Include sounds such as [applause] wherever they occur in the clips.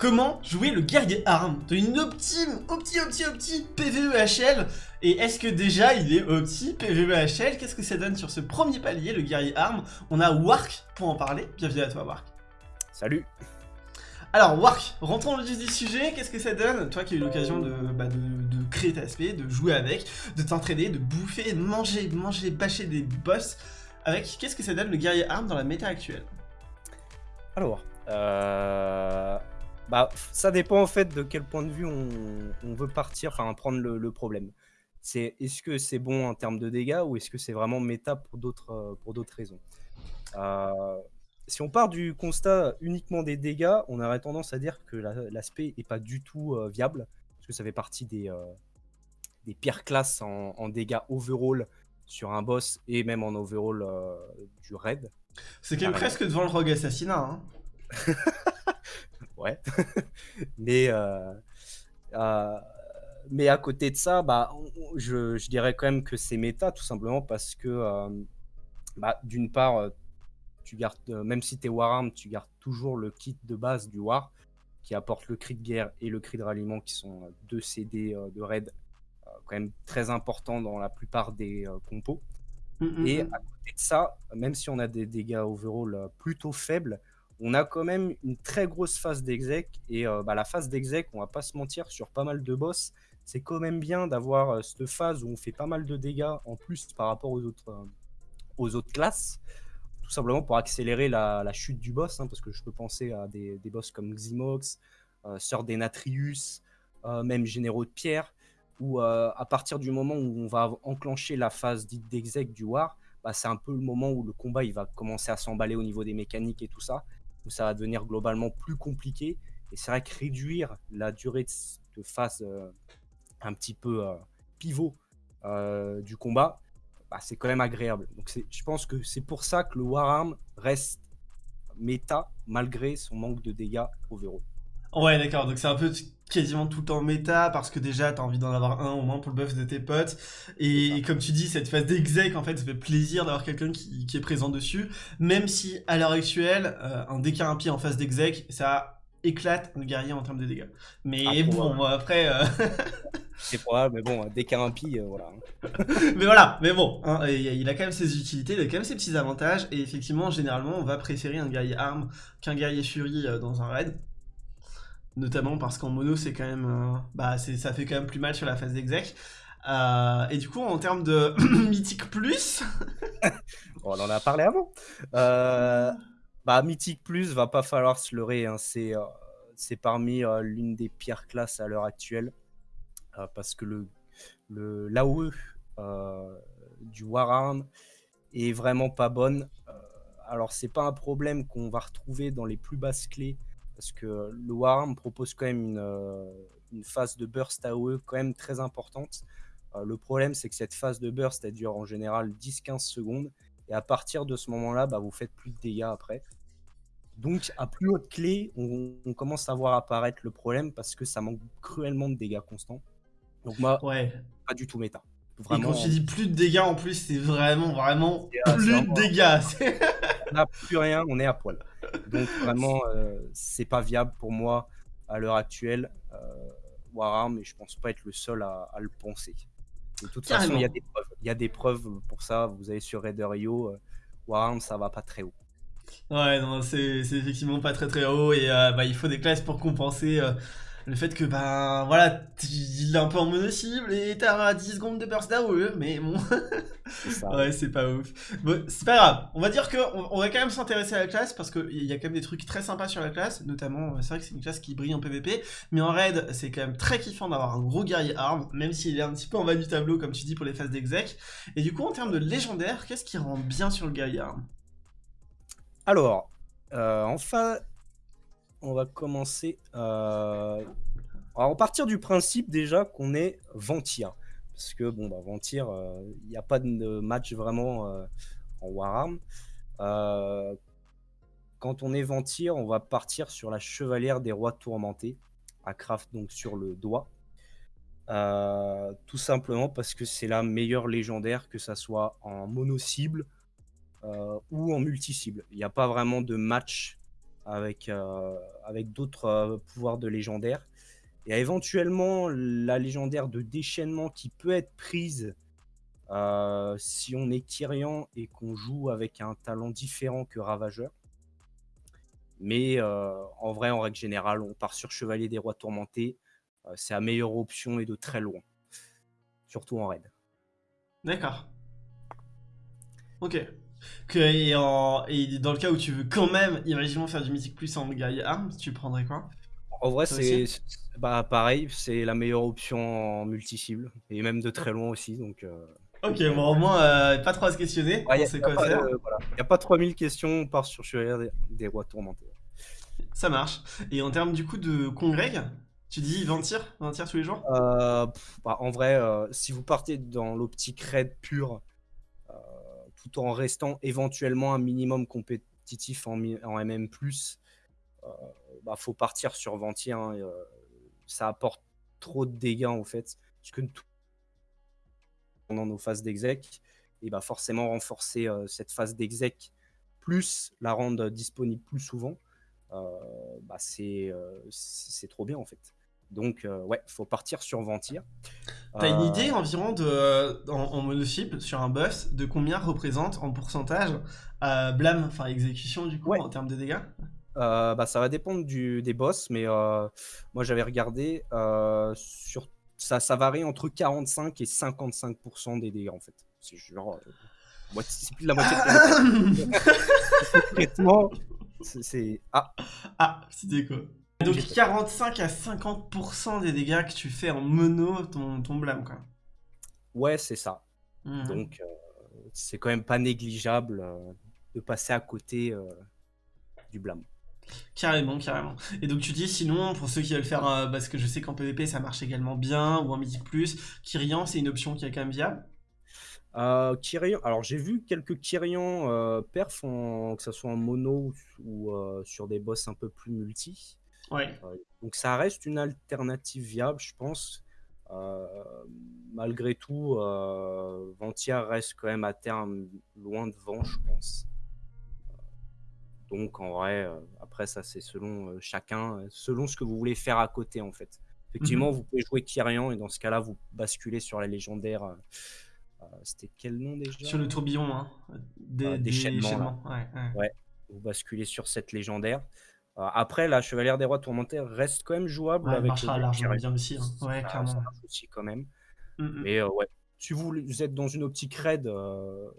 Comment jouer le guerrier arme. T'as une optime, opti, opti, opti PVEHL Et est-ce que déjà il est opti PVEHL Qu'est-ce que ça donne sur ce premier palier, le guerrier arme? On a Wark pour en parler. Bienvenue à toi Wark. Salut. Alors, Wark, rentrons dans le vif du sujet, qu'est-ce que ça donne? Toi qui as eu l'occasion de, bah, de, créer ta SP, de jouer avec, de t'entraîner, de bouffer, de manger, manger, bâcher des boss, avec qu'est-ce que ça donne le guerrier arme dans la méta actuelle? Alors, euh... bah, ça dépend en fait de quel point de vue on, veut partir, enfin prendre le, problème. C'est est-ce que c'est bon en termes de dégâts ou est-ce que c'est vraiment méta pour d'autres euh, pour d'autres raisons? Euh, Si on part du constat uniquement des dégâts, on aurait tendance à dire que l'aspect est pas du tout euh, viable parce que ça fait partie des des pires classes en, en, dégâts overall sur un boss et même en overall du raid. C'est quand même presque devant le rogue assassinat. Hein. [laughs] ouais. [laughs] mais, euh, euh, mais à côté de ça, bah, je, je, dirais quand même que c'est méta, tout simplement parce que, euh, bah, d'une part, tu gardes, même si tu es Wararm, tu gardes toujours le kit de base du War qui apporte le cri de guerre et le cri de ralliement qui sont deux CD de raid quand même très importants dans la plupart des compos. Mmh, mmh, et mmh. à côté de ça, même si on a des dégâts overall plutôt faibles, on a quand même une très grosse phase d'exec. Et euh, bah, la phase d'exec, on va pas se mentir, sur pas mal de boss, c'est quand même bien d'avoir euh, cette phase où on fait pas mal de dégâts en plus par rapport aux autres, euh, aux autres classes. Tout simplement pour accélérer la, chute du boss, hein, parce que je peux penser à des, boss comme Ximox, Sœur des Natrius, même Généraux de Pierre, où à partir du moment où on va enclencher la phase dite d'exec du War, bah, c'est un peu le moment où le combat il va commencer à s'emballer au niveau des mécaniques et tout ça où ça va devenir globalement plus compliqué. Et c'est vrai que réduire la durée de, phase euh, un petit peu euh, pivot euh, du combat, bah, c'est quand même agréable. Donc je pense que c'est pour ça que le Wararm reste méta malgré son manque de dégâts overall. Ouais, d'accord. Donc c'est un peu quasiment tout le temps méta parce que déjà t'as envie d'en avoir un au moins pour le buff de tes potes. Et, comme tu dis, cette phase d'exec, en fait, ça fait plaisir d'avoir quelqu'un qui, est présent dessus. Même si à l'heure actuelle, euh, un DK impie en phase d'exec, ça éclate un guerrier en termes de dégâts. Mais ah, bon, après. Euh, [laughs] c'est probable, mais bon, DK impie, euh, voilà. [laughs] mais voilà, mais bon, hein, il a quand même ses utilités, il a quand même ses petits avantages. Et effectivement, généralement, on va préférer un guerrier arme qu'un guerrier fury dans un raid notamment parce qu'en mono c'est quand euh, bah ça fait quand même plus mal sur la phase d'exec. Euh, et du coup en termes de [clears throat] mythique plus [laughs] on en a parlé avant. Euh, bah mythique plus va pas falloir se leurrer hein. c'est c'est parmi l'une des pires classes à l'heure actuelle. Parce que le le l'AOE du Wararm est vraiment pas bonne. Alors c'est pas un problème qu'on va retrouver dans les plus basses clés parce que le Warm propose quand même une, euh, une phase de burst AOE quand même très importante. Euh, le problème, c'est que cette phase de burst, elle dure en général 10-15 secondes, et à partir de ce moment-là, bah, vous faites plus de dégâts après. Donc, à plus haute clé, on, commence à voir apparaître le problème parce que ça manque cruellement de dégâts constants. Donc, moi, ouais. pas du tout méta. Vraiment, et quand tu dis plus de dégâts en plus, c'est vraiment, vraiment plus de dégâts. [laughs] on n'a plus rien, on est à poil. Donc [laughs] vraiment, euh, c'est pas viable pour moi à l'heure actuelle. Euh, Wararm, et je pense pas être le seul à, le penser. De toute façon, il y, a des preuves. Il y a des preuves pour ça. Vous avez sur Raider.io, euh, Wararm, ça va pas très haut. Ouais, non, c'est effectivement pas très très haut et euh, bah, il faut des classes pour compenser le fait que ben voilà il est un peu en mono-cible et t'as 10 secondes de burst d'AOE mais bon. Ouais c'est pas ouf. Bon, c'est pas grave. On va dire que on, va quand même s'intéresser à la classe parce qu'il y a quand même des trucs très sympas sur la classe notamment c'est vrai que c'est une classe qui brille en PvP mais en raid c'est quand même très kiffant d'avoir un gros guerrier arme même s'il est un petit peu en bas du tableau comme tu dis pour les phases d'exec. Et du coup en termes de légendaire qu'est-ce qui rend bien sur le guerrier arme? Alors euh, enfin on va commencer. Euh... Alors, partir du principe déjà qu'on est Ventir. Parce que, bon, bah, Ventir, il euh, n'y a pas de match vraiment euh, en Wararm. Euh, quand on est Ventir, on va partir sur la Chevalière des Rois Tourmentés, à craft donc sur le doigt. tout simplement parce que c'est la meilleure légendaire, que ça soit en mono-cible ou en multi-cible. Il n'y a pas vraiment de match avec, euh, avec d'autres euh, pouvoirs de légendaire. Et éventuellement la légendaire de déchaînement qui peut être prise euh, si on est Kyrian et qu'on joue avec un talent différent que Ravageur. Mais en vrai, en règle générale, on part sur Chevalier des Rois Tourmentés. c'est la meilleure option et de très loin. Surtout en raid. D'accord. Ok. Que, et, dans le cas où tu veux quand même, imaginons faire du Mythic Plus en Gaia Arms, tu prendrais quoi? En vrai, c'est bah, pareil, c'est la meilleure option en multi-cible, et même de très loin aussi. Donc, euh. Ok, bon, au moins, euh, pas trop à se questionner, Il n'y a pas 3000 questions, on part sur Chevalier des, Rois Tourmentés. Ça marche. Et en termes du coup de congrég, tu dis 20 tirs 20 tirs tous les jours? Euh, bah, En vrai, si vous partez dans l'optique raid pure, tout en restant éventuellement un minimum compétitif en, MM+, euh, bah, faut partir sur Venti. Hein, euh, ça apporte trop de dégâts en fait, puisque tout pendant nos phases d'exec, et bah forcément renforcer euh, cette phase d'exec plus la rendre disponible plus souvent, bah c'est trop bien en fait. Donc, euh, ouais, faut partir sur Ventir. T'as une idée euh, environ de, en, en sur un boss de combien représente en pourcentage euh, blâme, enfin exécution du coup en termes de dégâts? Bah, Ça va dépendre du, des boss, mais moi j'avais regardé, sur, ça, ça varie entre 45 et 55% des dégâts en fait. C'est genre. c'est plus de la moitié de [laughs] c'est. Ah Ah, c'était quoi? Donc 45 à 50% des dégâts que tu fais en mono, ton, ton blâme, quoi. Ouais, c'est ça. Mhm. Donc, euh, c'est quand même pas négligeable euh, de passer à côté euh, du blâme. Carrément, carrément. Et donc tu dis sinon, pour ceux qui veulent faire, parce que je sais qu'en PvP ça marche également bien, ou en Mythic Plus, Kyrian c'est une option qui est quand même viable? Kyrian, alors j'ai vu quelques Kyrian perf, que ce soit en mono ou sur des boss un peu plus multi. Ouais. donc ça reste une alternative viable, je pense. Euh, malgré tout, euh, Ventia reste quand même à terme loin devant, je pense. Donc en vrai, euh, après ça c'est selon chacun, selon ce que vous voulez faire à côté en fait. Effectivement, mhm. vous pouvez jouer Kyrian et dans ce cas-là, vous basculez sur la légendaire. C'était quel nom déjà? Sur le tourbillon, hein. Des. Ouais, ouais. vous basculez sur cette légendaire. Euh, après, la Chevalière des Rois tourmentés reste quand même jouable. Ouais, avec marchera largement bien aussi. Hein. Ouais, clairement. Ça marche aussi quand même. Mm, mm. Mais euh, ouais, si vous, êtes dans une optique raid, euh,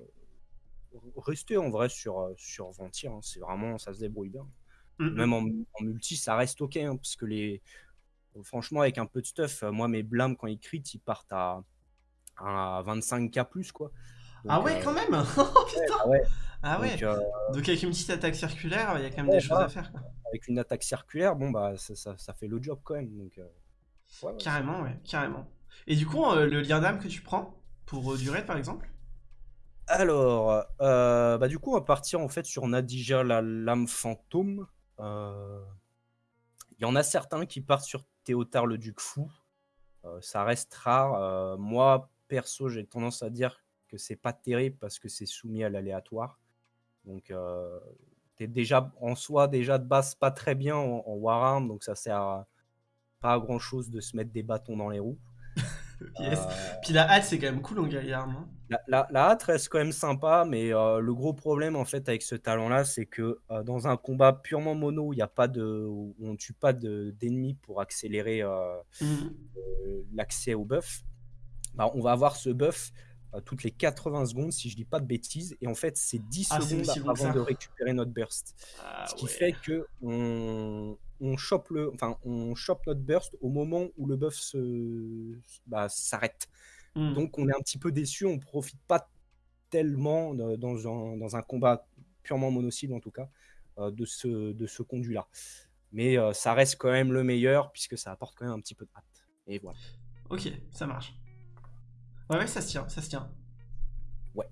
restez en vrai sur, sur Ventir. Hein. C'est vraiment, ça se débrouille bien. Mm, même en, multi, ça reste ok. Hein, parce que les. Franchement, avec un peu de stuff, moi, mes blâmes, quand ils crit, ils partent à, à 25k plus, quoi. ah ouais, quand même [laughs] oh, Putain ouais, Ah ouais donc, donc, avec une petite attaque circulaire, il y a quand même des choses à faire. Quoi avec une attaque circulaire, bon bah ça, ça, fait le job quand même. Donc, euh, carrément, ouais, carrément. Et du coup, euh, le lien d'âme que tu prends pour euh, durer par exemple? Alors, bah du coup, on va partir en fait sur Nadija, la lame fantôme. Il y en a certains qui partent sur Théotard le duc fou. ça reste rare. moi, perso, j'ai tendance à dire que c'est pas terrible parce que c'est soumis à l'aléatoire. Donc, déjà en soi déjà de base pas très bien en, Warhammer, donc ça sert pas à grand chose de se mettre des bâtons dans les roues. [laughs] Euh, Puis la hâte c'est quand même cool en Gaillard, non la, la, hâte reste quand même sympa, mais euh, le gros problème en fait avec ce talent-là, c'est que euh, dans un combat purement mono, où il y a pas de, où on tue pas d'ennemis pour accélérer mmh. l'accès au buff, bah, on va avoir ce buff toutes les 80 secondes, si je dis pas de bêtises. Et en fait, c'est 10 ah, secondes avant de récupérer notre burst. Ah Ce qui fait que on, on chope le, enfin, on chope notre burst au moment où le buff se, bah, s'arrête. Hmm. Donc, on est un petit peu déçu. On profite pas tellement dans un, dans un combat purement mono-cible, en tout cas, euh, de ce, de ce conduit-là. Mais euh, ça reste quand même le meilleur puisque ça apporte quand même un petit peu de hâte. Et voilà. Ok, ça marche. Ouais, ça se tient, ça se tient. Ouais.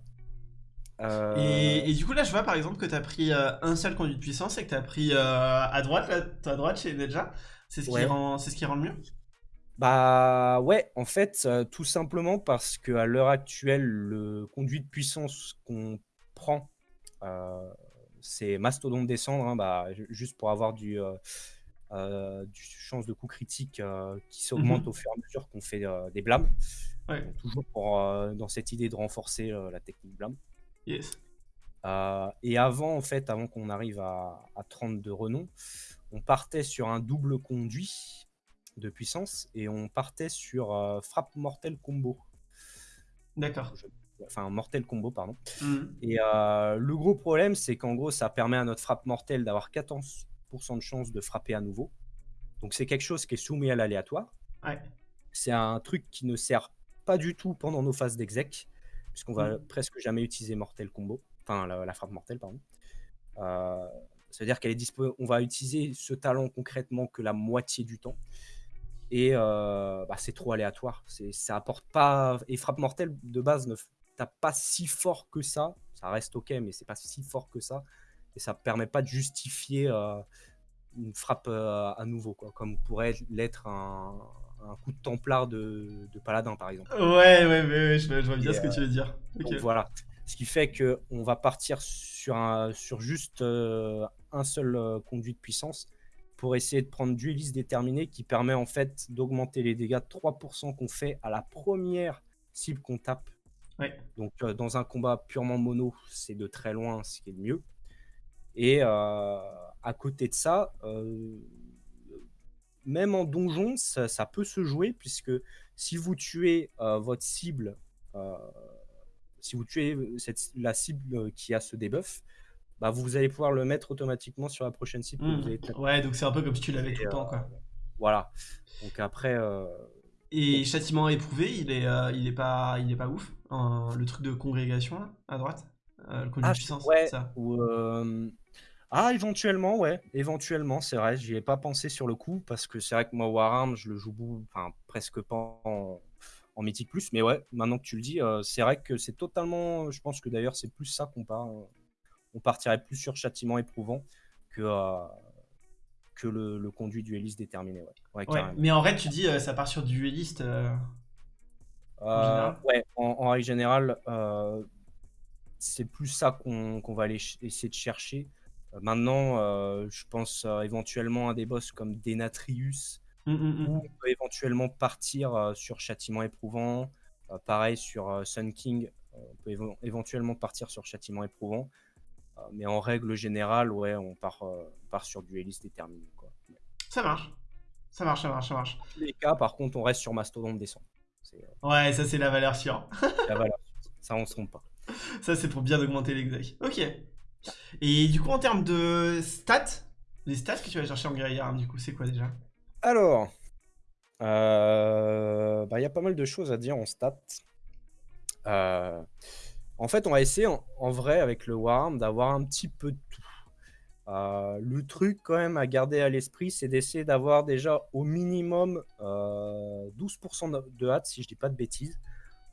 Euh, et, du coup, là, je vois par exemple que tu as pris euh, un seul conduit de puissance et que tu as pris euh, à droite, là, à droite chez Nedja. C'est ce, qui rend, ce qui rend le mieux Bah ouais, en fait, tout simplement parce qu'à l'heure actuelle, le conduit de puissance qu'on prend c'est mastodonte descendre, hein, bah, juste pour avoir du, du chance de coup critique qui s'augmente Mmh au fur et à mesure qu'on fait des blâmes. Ouais. toujours pour, dans cette idée de renforcer la technique blâme. Yes. et avant, en fait, avant qu'on arrive à, à 30 de renom, on partait sur un double conduit de puissance et on partait sur frappe mortelle combo. D'accord. Enfin, mortel combo, pardon. Mmh. Et le gros problème, c'est qu'en gros, ça permet à notre frappe mortelle d'avoir 14% de chance de frapper à nouveau. Donc c'est quelque chose qui est soumis à l'aléatoire. Ouais. C'est un truc qui ne sert pas du tout pendant nos phases d'exec, puisqu'on va Mmh. presque jamais utiliser mortel combo, enfin la, la frappe mortelle, pardon. Euh, ça veut dire qu'elle est dispo on va utiliser ce talent concrètement que la moitié du temps. Et euh, bah, c'est trop aléatoire. C'est, ça apporte pas. Et frappe mortelle de base ne tape pas si fort que ça. Ça reste ok, mais c'est pas si fort que ça. Et ça permet pas de justifier euh, une frappe euh, à nouveau, quoi, comme pourrait l'être un, un coup de templard de, de paladin, par exemple. Ouais, ouais, ouais, ouais, je, je vois bien Et, ce que tu veux dire. Donc voilà. Ce qui fait que on va partir sur, un, sur juste euh, un seul euh, conduit de puissance pour essayer de prendre dueliste déterminé qui permet en fait d'augmenter les dégâts de 3% qu'on fait à la première cible qu'on tape. Ouais. Donc euh, dans un combat purement mono, c'est de très loin ce qui est le mieux. Et euh, à côté de ça, euh, même en donjon, ça, ça peut se jouer puisque si vous tuez euh, votre cible, euh, si vous tuez cette, la cible qui a ce debuff, bah vous allez pouvoir le mettre automatiquement sur la prochaine cible que Mmh. vous allez taper. Ouais, donc c'est un peu comme si tu l'avais tout le temps, quoi. Voilà. Donc après, euh, Et châtiment éprouvé, il est, euh, il est pas, il est pas ouf. Euh, le truc de congrégation là, à droite, Euh, le ah, puissance, ouais, ça. euh, ah éventuellement, ouais, éventuellement, c'est vrai. J'y ai pas pensé sur le coup parce que c'est vrai que moi Warhammer, je le joue enfin presque pas en, en mythique plus, mais ouais, maintenant que tu le dis, euh, c'est vrai que c'est totalement. Je pense que d'ailleurs c'est plus ça qu'on part. on partirait plus sur châtiment éprouvant que euh, que le, le conduit dueliste déterminé. Ouais, ouais, Ouais, carrément. mais en vrai, tu dis, euh, ça part sur dueliste. général ouais, en, en règle générale, c'est plus ça qu'on va aller essayer de chercher. Maintenant, euh, je pense euh, éventuellement à des boss comme Denatrius, hum, hum, hum. on peut éventuellement partir sur Châtiment éprouvant. Pareil sur Sun King, on peut éventuellement partir sur Châtiment éprouvant. Mais en règle générale, ouais, on part, euh, on part sur Dueliste déterminé. Quoi. Ça marche. Ça marche, ça marche, ça marche. Dans les cas, par contre, on reste sur Mastodon descend. C'est euh, Ouais, ça c'est la valeur sûre. la valeur. Ça, on se trompe pas. Ça c'est pour bien augmenter l'exec. Ok. Et du coup, en termes de stats, les stats que tu vas chercher en guerrier arme, du coup, c'est quoi déjà? Alors, euh, bah, il y a pas mal de choses à dire en stats. Euh, en fait, on va essayer en, vrai avec le Warhammer d'avoir un petit peu de tout. Euh, le truc quand même à garder à l'esprit, c'est d'essayer d'avoir déjà au minimum euh, 12% de- hâte, si je dis pas de bêtises.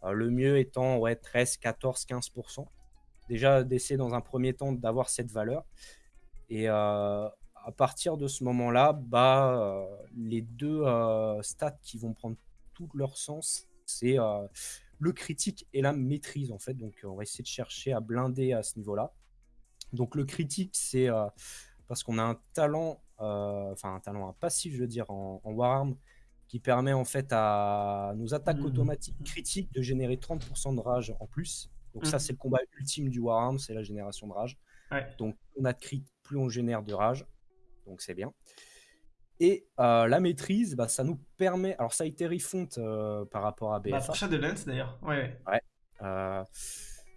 Le mieux étant ouais, 13, 14, 15%. Déjà d'essayer dans un premier temps d'avoir cette valeur. Et euh, à partir de ce moment-là, bah, euh, les deux euh, stats qui vont prendre tout leur sens, c'est le critique et la maîtrise en fait. Donc on va essayer de chercher à blinder à ce niveau-là. Donc le critique, c'est parce qu'on a un talent, enfin un talent, un passif, je veux dire, en, en Warhammer, qui permet en fait à nos attaques Mhm. automatiques critiques de générer 30% de rage en plus. Donc ça, Mhm. c'est le combat ultime du Warhammer, c'est la génération de rage. Ouais. Donc on a de crit, plus on génère de rage. Donc c'est bien. Et euh, la maîtrise, bah, ça nous permet. Alors ça a été refont euh, par rapport à Bah, BFA. pour Shadowlands d'ailleurs. Ouais, ouais. Euh,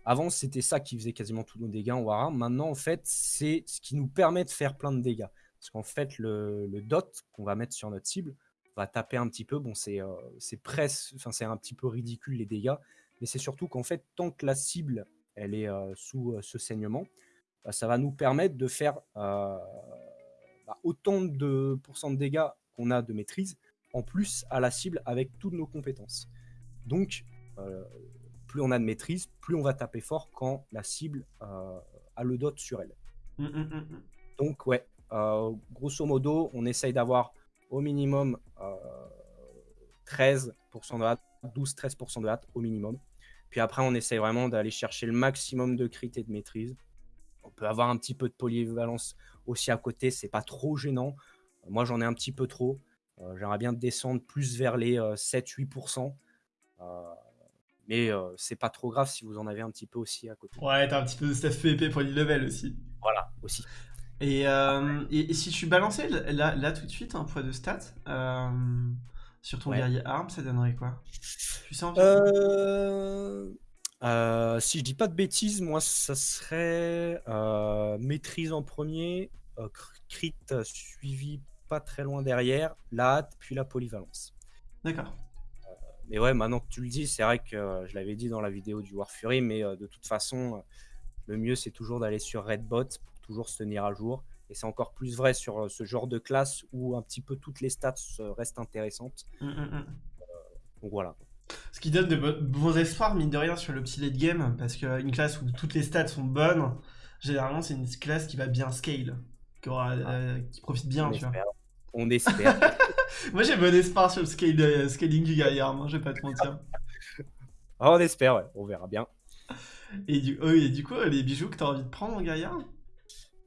avant, c'était ça qui faisait quasiment tous nos dégâts en Warhammer. Maintenant, en fait, c'est ce qui nous permet de faire plein de dégâts. Parce qu'en fait, le, le dot qu'on va mettre sur notre cible va taper un petit peu. Bon, c'est c'est presque, enfin, c'est un petit peu ridicule les dégâts, mais c'est surtout qu'en fait, tant que la cible elle est euh, sous euh, ce saignement, bah, ça va nous permettre de faire euh, bah, autant de pourcents de dégâts qu'on a de maîtrise, en plus à la cible avec toutes nos compétences. Donc, plus on a de maîtrise, plus on va taper fort quand la cible a le dot sur elle. Hum, hum, hum. Donc, ouais, grosso modo, on essaye d'avoir au minimum euh, 13% de hâte, 12-13% de hâte au minimum. Puis après, on essaye vraiment d'aller chercher le maximum de crit et de maîtrise peut avoir un petit peu de polyvalence aussi à côté, c'est pas trop gênant. Moi, j'en ai un petit peu trop. J'aimerais bien descendre plus vers les 7-8%. mais c'est pas trop grave si vous en avez un petit peu aussi à côté. Ouais, t'as un petit peu de stuff PvP pour level aussi. Voilà, aussi. Et, et, si tu balançais là, là, tout de suite un poids de stats sur ton guerrier arme, ça donnerait quoi? Tu sais euh... Si je dis pas de bêtises, moi ça serait maîtrise en premier, crit suivi pas très loin derrière, la hâte, puis la polyvalence. D'accord. Euh, mais ouais, maintenant que tu le dis, c'est vrai que euh, je l'avais dit dans la vidéo du War Fury, mais euh, de toute façon, le mieux c'est toujours d'aller sur Redbot pour toujours se tenir à jour. Et c'est encore plus vrai sur ce genre de classe où un petit peu toutes les stats restent intéressantes. Mmh, mmh, mmh. donc voilà. Ce qui donne de bons espoirs, mine de rien, sur le petit late game, parce qu'une classe où toutes les stats sont bonnes, généralement c'est une classe qui va bien scale, qui, aura, qui profite bien, tu vois. On [laughs] espère. Moi j'ai bon espoir sur le scale, scaling du gaillard, hein, je vais pas te mentir. Ah, on espère, ouais. on verra bien. Et du, oh, et du coup, les bijoux que tu as envie de prendre en gaillard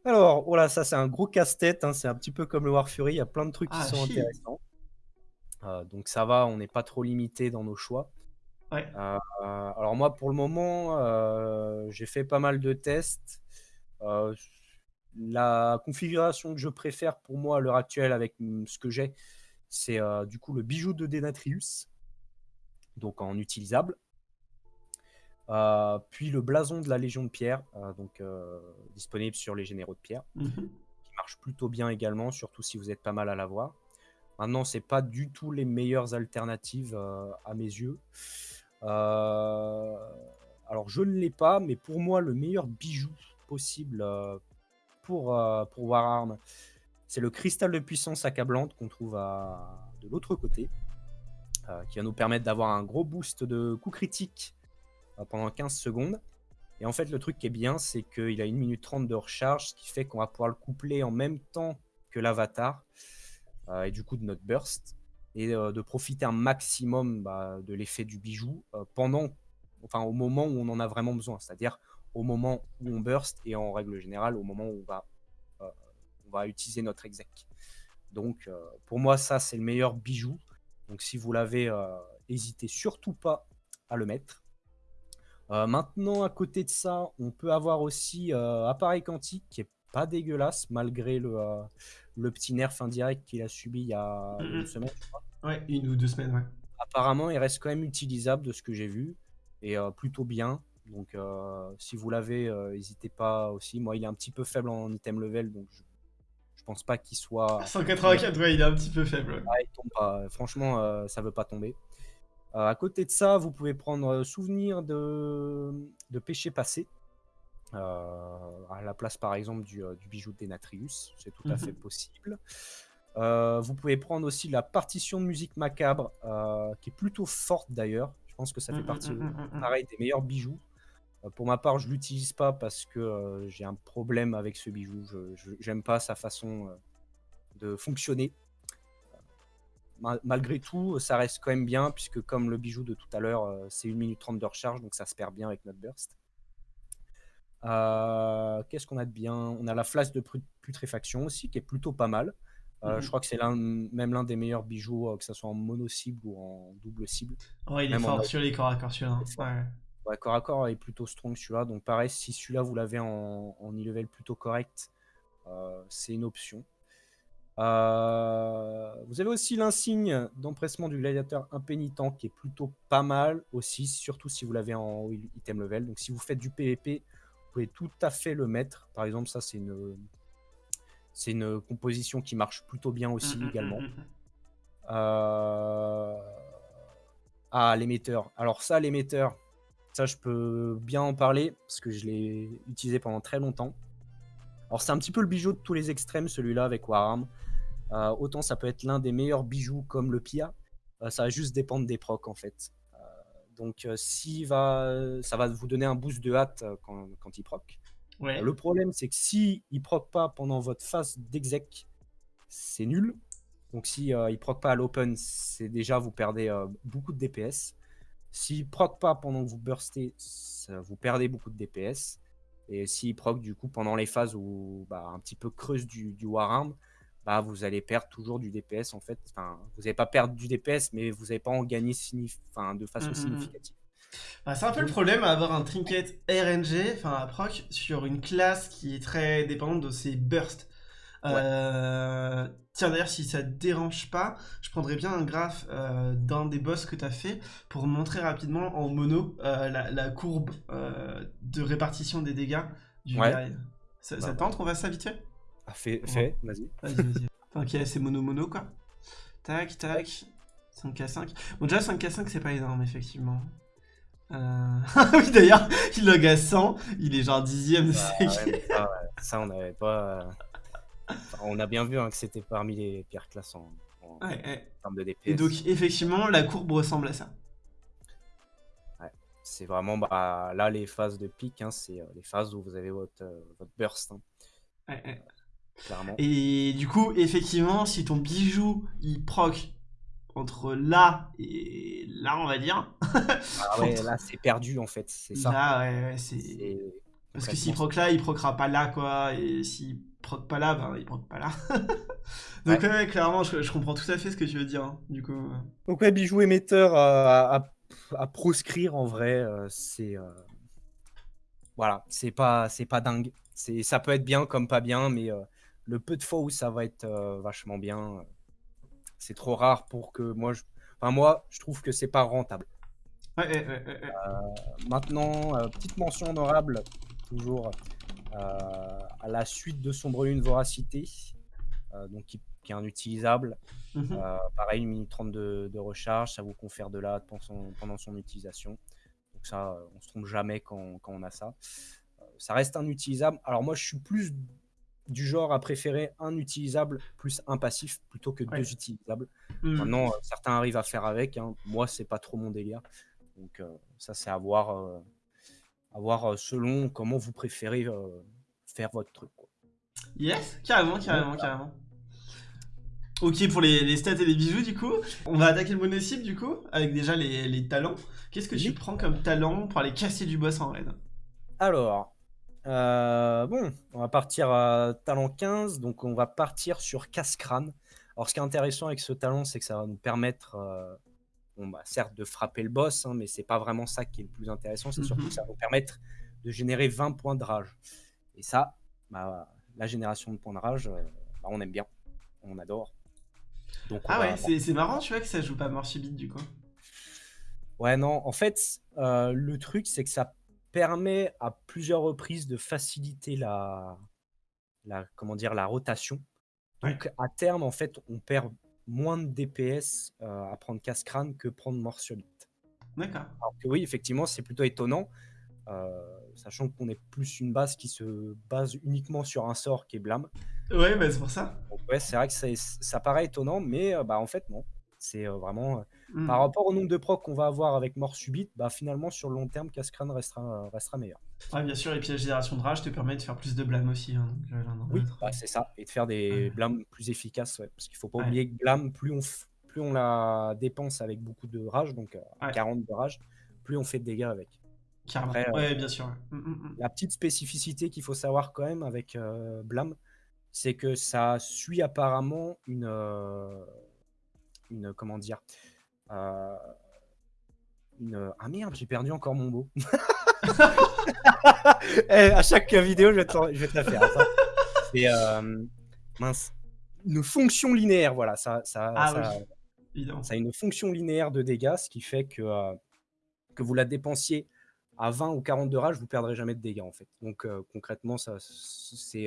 Alors, voilà, ça c'est un gros casse-tête, hein, c'est un petit peu comme le War Fury, il y a plein de trucs qui ah, sont intéressants. Euh, donc ça va, on n'est pas trop limité dans nos choix. Ouais. Euh, alors moi, pour le moment, euh, j'ai fait pas mal de tests. La configuration que je préfère pour moi à l'heure actuelle avec ce que j'ai, c'est du coup le bijou de Denatrius, donc en utilisable. Euh, puis le blason de la Légion de Pierre, euh, donc disponible sur les Généraux de Pierre, mmh qui marche plutôt bien également, surtout si vous êtes pas mal à l'avoir. Maintenant, c'est pas du tout les meilleures alternatives à mes yeux. alors, je ne l'ai pas, mais pour moi, le meilleur bijou possible pour, euh, pour Wararm, c'est le cristal de puissance accablante qu'on trouve à, de l'autre côté, euh, qui va nous permettre d'avoir un gros boost de coup critique euh, pendant 15 secondes. Et en fait, le truc qui est bien, c'est qu'il a 1 minute 30 de recharge, ce qui fait qu'on va pouvoir le coupler en même temps que l'avatar, et du coup de notre burst, et de profiter un maximum bah, de l'effet du bijou pendant, enfin au moment où on en a vraiment besoin. C'est-à-dire au moment où on burst et en règle générale au moment où on va, euh, on va utiliser notre exec. Donc euh, pour moi ça c'est le meilleur bijou. Donc si vous l'avez, n'hésitez euh, surtout pas à le mettre. Maintenant à côté de ça on peut avoir aussi appareil quantique qui est pas dégueulasse malgré le, le petit nerf indirect qu'il a subi il y a une semaine. Ouais, une ou deux semaines, ouais. Apparemment, il reste quand même utilisable de ce que j'ai vu et plutôt bien. Donc, euh, si vous l'avez, euh, n'hésitez pas aussi. Moi, il est un petit peu faible en item level, donc je, je pense pas qu'il soit. 184, ouais, il est un petit peu faible. Ah, il tombe pas. Franchement, euh, ça veut pas tomber. À côté de ça, vous pouvez prendre souvenir de, de péché passé. à la place, par exemple, du, du bijou de Denatrius. C'est tout à mhm. fait possible. vous pouvez prendre aussi la partition de musique macabre, qui est plutôt forte d'ailleurs. Je pense que ça fait mhm, partie, mhm, pareil, des meilleurs bijoux. Euh, pour ma part, je l'utilise pas parce que euh, j'ai un problème avec ce bijou. Je n'aime pas sa façon euh, de fonctionner. Malgré tout, ça reste quand même bien, puisque comme le bijou de tout à l'heure, c'est 1 minute 30 de recharge, donc ça se perd bien avec notre burst. Qu'est-ce qu'on a de bien? On a la flasque de putréfaction aussi, qui est plutôt pas mal. Je mhm. crois que c'est même l'un des meilleurs bijoux, que ce soit en mono cible ou en double cible. Ouais, il est fort sur les corps à corps, celui-là. Ouais. Ouais, corps à corps est plutôt strong celui-là. Donc pareil, si celui-là vous l'avez en, en e-level plutôt correct, euh, c'est une option. Euh, vous avez aussi l'insigne d'empressement du gladiateur impénitent qui est plutôt pas mal aussi, surtout si vous l'avez en item level. Donc si vous faites du PvP, vous pouvez tout à fait le mettre. Par exemple, ça c'est une, c'est une composition qui marche plutôt bien aussi mmh, mmh, également. Mmh, euh, ah, l'émetteur. Alors ça, l'émetteur, ça, je peux bien en parler parce que je l'ai utilisé pendant très longtemps. Alors, c'est un petit peu le bijou de tous les extrêmes, celui-là avec Warham. Euh, autant ça peut être l'un des meilleurs bijoux comme le Pia. Euh, ça va juste dépendre des procs en fait. Euh, donc, si va, ça va vous donner un boost de hâte quand, quand il proc. le problème, c'est que si il proc pas pendant votre phase d'exec, c'est nul. Donc, si il proc pas à l'open, c'est déjà vous perdez beaucoup de DPS. S'il proc pas pendant que vous burstez, vous perdez beaucoup de DPS. Et s'il proc du coup pendant les phases où bah, un petit peu creuse du, du Wararm, bah, vous allez perdre toujours du DPS en fait. Enfin, vous n'allez pas perdre du DPS, mais vous n'allez pas en gagner enfin, de façon Mm, mm, mm. significative. Bah, c'est un peu le problème à avoir un trinket RNG, enfin à proc, sur une classe qui est très dépendante de ses bursts. Euh, Tiens, d'ailleurs, si ça te dérange pas, je prendrais bien un graphe euh, d'un des boss que tu as fait pour montrer rapidement en mono euh, la, la courbe euh, de répartition des dégâts du Ouais. guerrier. Ça, ça Bah, te tente? Qu'on vite fait? Ah, fais, fais, vas-y. Vas-y, vas-y. [laughs] ok, c'est mono-mono quoi. Tac, tac. 5k5. Bon, déjà 5k5, c'est pas énorme, effectivement. Euh... [laughs] oui, d'ailleurs, il log à 100, il est genre dixième de Bah, ouais, ça, ouais, ça, on n'avait pas. Enfin, on a bien vu hein, que c'était parmi les pires classes en, en Ouais, ouais. termes de DPS. Et donc, effectivement, la courbe ressemble à ça. C'est vraiment bah, là les phases de pic, hein, c'est euh, les phases où vous avez votre, euh, votre burst, hein, clairement. Et du coup, effectivement, si ton bijou, il proc entre là et là, on va dire. Ah [laughs] ouais, là c'est perdu en fait, c'est ça. Là, ouais, ouais, c'est... Parce que s'il proc là, il procera pas là, quoi. Et s'il proc pas là, ben il proc pas là. [laughs] Donc, ouais, ouais, clairement, je, je comprends tout à fait ce que tu veux dire. hein, du coup. Donc ouais, bijou émetteur à, à- à proscrire en vrai, euh, c'est euh, voilà, c'est pas c'est pas dingue. C'est ça peut être bien comme pas bien, mais euh, le peu de fois où ça va être vachement bien, c'est trop rare pour que moi, je... enfin moi, je trouve que c'est pas rentable. Ouais, ouais, ouais. Maintenant, euh, petite mention honorable, toujours à la suite de Sombre Lune Voracité, euh, donc qui, qui est un utilisable. Mhm. Euh, pareil, une minute 30 de, de recharge, ça vous confère de l'AD pendant son, pendant son utilisation. Donc ça, euh, on se trompe jamais quand, quand on a ça. Euh, ça reste un utilisable. Alors moi, je suis plus du genre à préférer un utilisable plus un passif plutôt que Ouais. deux utilisables. Mhm. Maintenant, euh, certains arrivent à faire avec. hein. Moi, c'est pas trop mon délire. Donc euh, ça, c'est à voir, euh, à voir euh, selon comment vous préférez euh, faire votre truc. quoi. Yes, carrément, carrément, carrément. Ok, pour les, les stats et les bijoux, du coup, on va attaquer le mono-cible, du coup, avec déjà les, les talents. Qu'est-ce que tu prends comme talent pour aller casser du boss en raid? Alors, euh, bon, on va partir à talent 15, donc on va partir sur casse-crâne. Alors, ce qui est intéressant avec ce talent, c'est que ça va nous permettre, euh, bon, bah, certes, de frapper le boss, hein, mais c'est pas vraiment ça qui est le plus intéressant, c'est surtout Mhm. que ça va nous permettre de générer 20 points de rage. Et ça, bah, la génération de points de rage, euh, bah, on aime bien, on adore. Donc, on Ah ouais, c'est c'est marrant, tu vois, que ça joue pas mort subite, du coup. Ouais, non, en fait, euh, le truc, c'est que ça permet à plusieurs reprises de faciliter la, la, comment dire, la rotation. Donc, à terme, en fait, on perd moins de DPS euh, à prendre casse-crâne que prendre mort subite. D'accord. Alors que oui, effectivement, c'est plutôt étonnant, euh, sachant qu'on est plus une base qui se base uniquement sur un sort qui est blâme. Ouais, bah c'est pour ça. Donc, ouais, c'est vrai que ça paraît étonnant, mais euh, bah, en fait, non. C'est vraiment. euh, Hmm. par rapport au nombre de procs qu'on va avoir avec mort subite, bah finalement sur le long terme, Cascrane restera, restera meilleur. Ouais, bien sûr, et puis la génération de rage te permet de faire plus de blâme aussi. hein, donc, euh, Oui, bah, c'est ça, et de faire des Ouais. blâmes plus efficaces, ouais, parce qu'il faut pas Ouais. oublier que blâme, plus on, f- plus on la dépense avec beaucoup de rage, donc euh, Ouais. 40 de rage, plus on fait de dégâts avec. Après, euh, ouais, bien sûr. Hmm, hmm, hmm. La petite spécificité qu'il faut savoir quand même avec euh, blâme, c'est que ça suit apparemment une, euh, une comment dire, euh, une ah merde, j'ai perdu encore mon mot. [laughs] [laughs] Eh, à chaque vidéo, je vais te, je vais te la faire. C'est euh, mince, une fonction linéaire, voilà, ça, ça, Ah ça- oui, évidemment. ça a une fonction linéaire de dégâts, ce qui fait que, euh, que vous la dépensiez à 20 ou 40 de rage, vous perdrez jamais de dégâts en fait. Donc euh, concrètement, ça, c'est,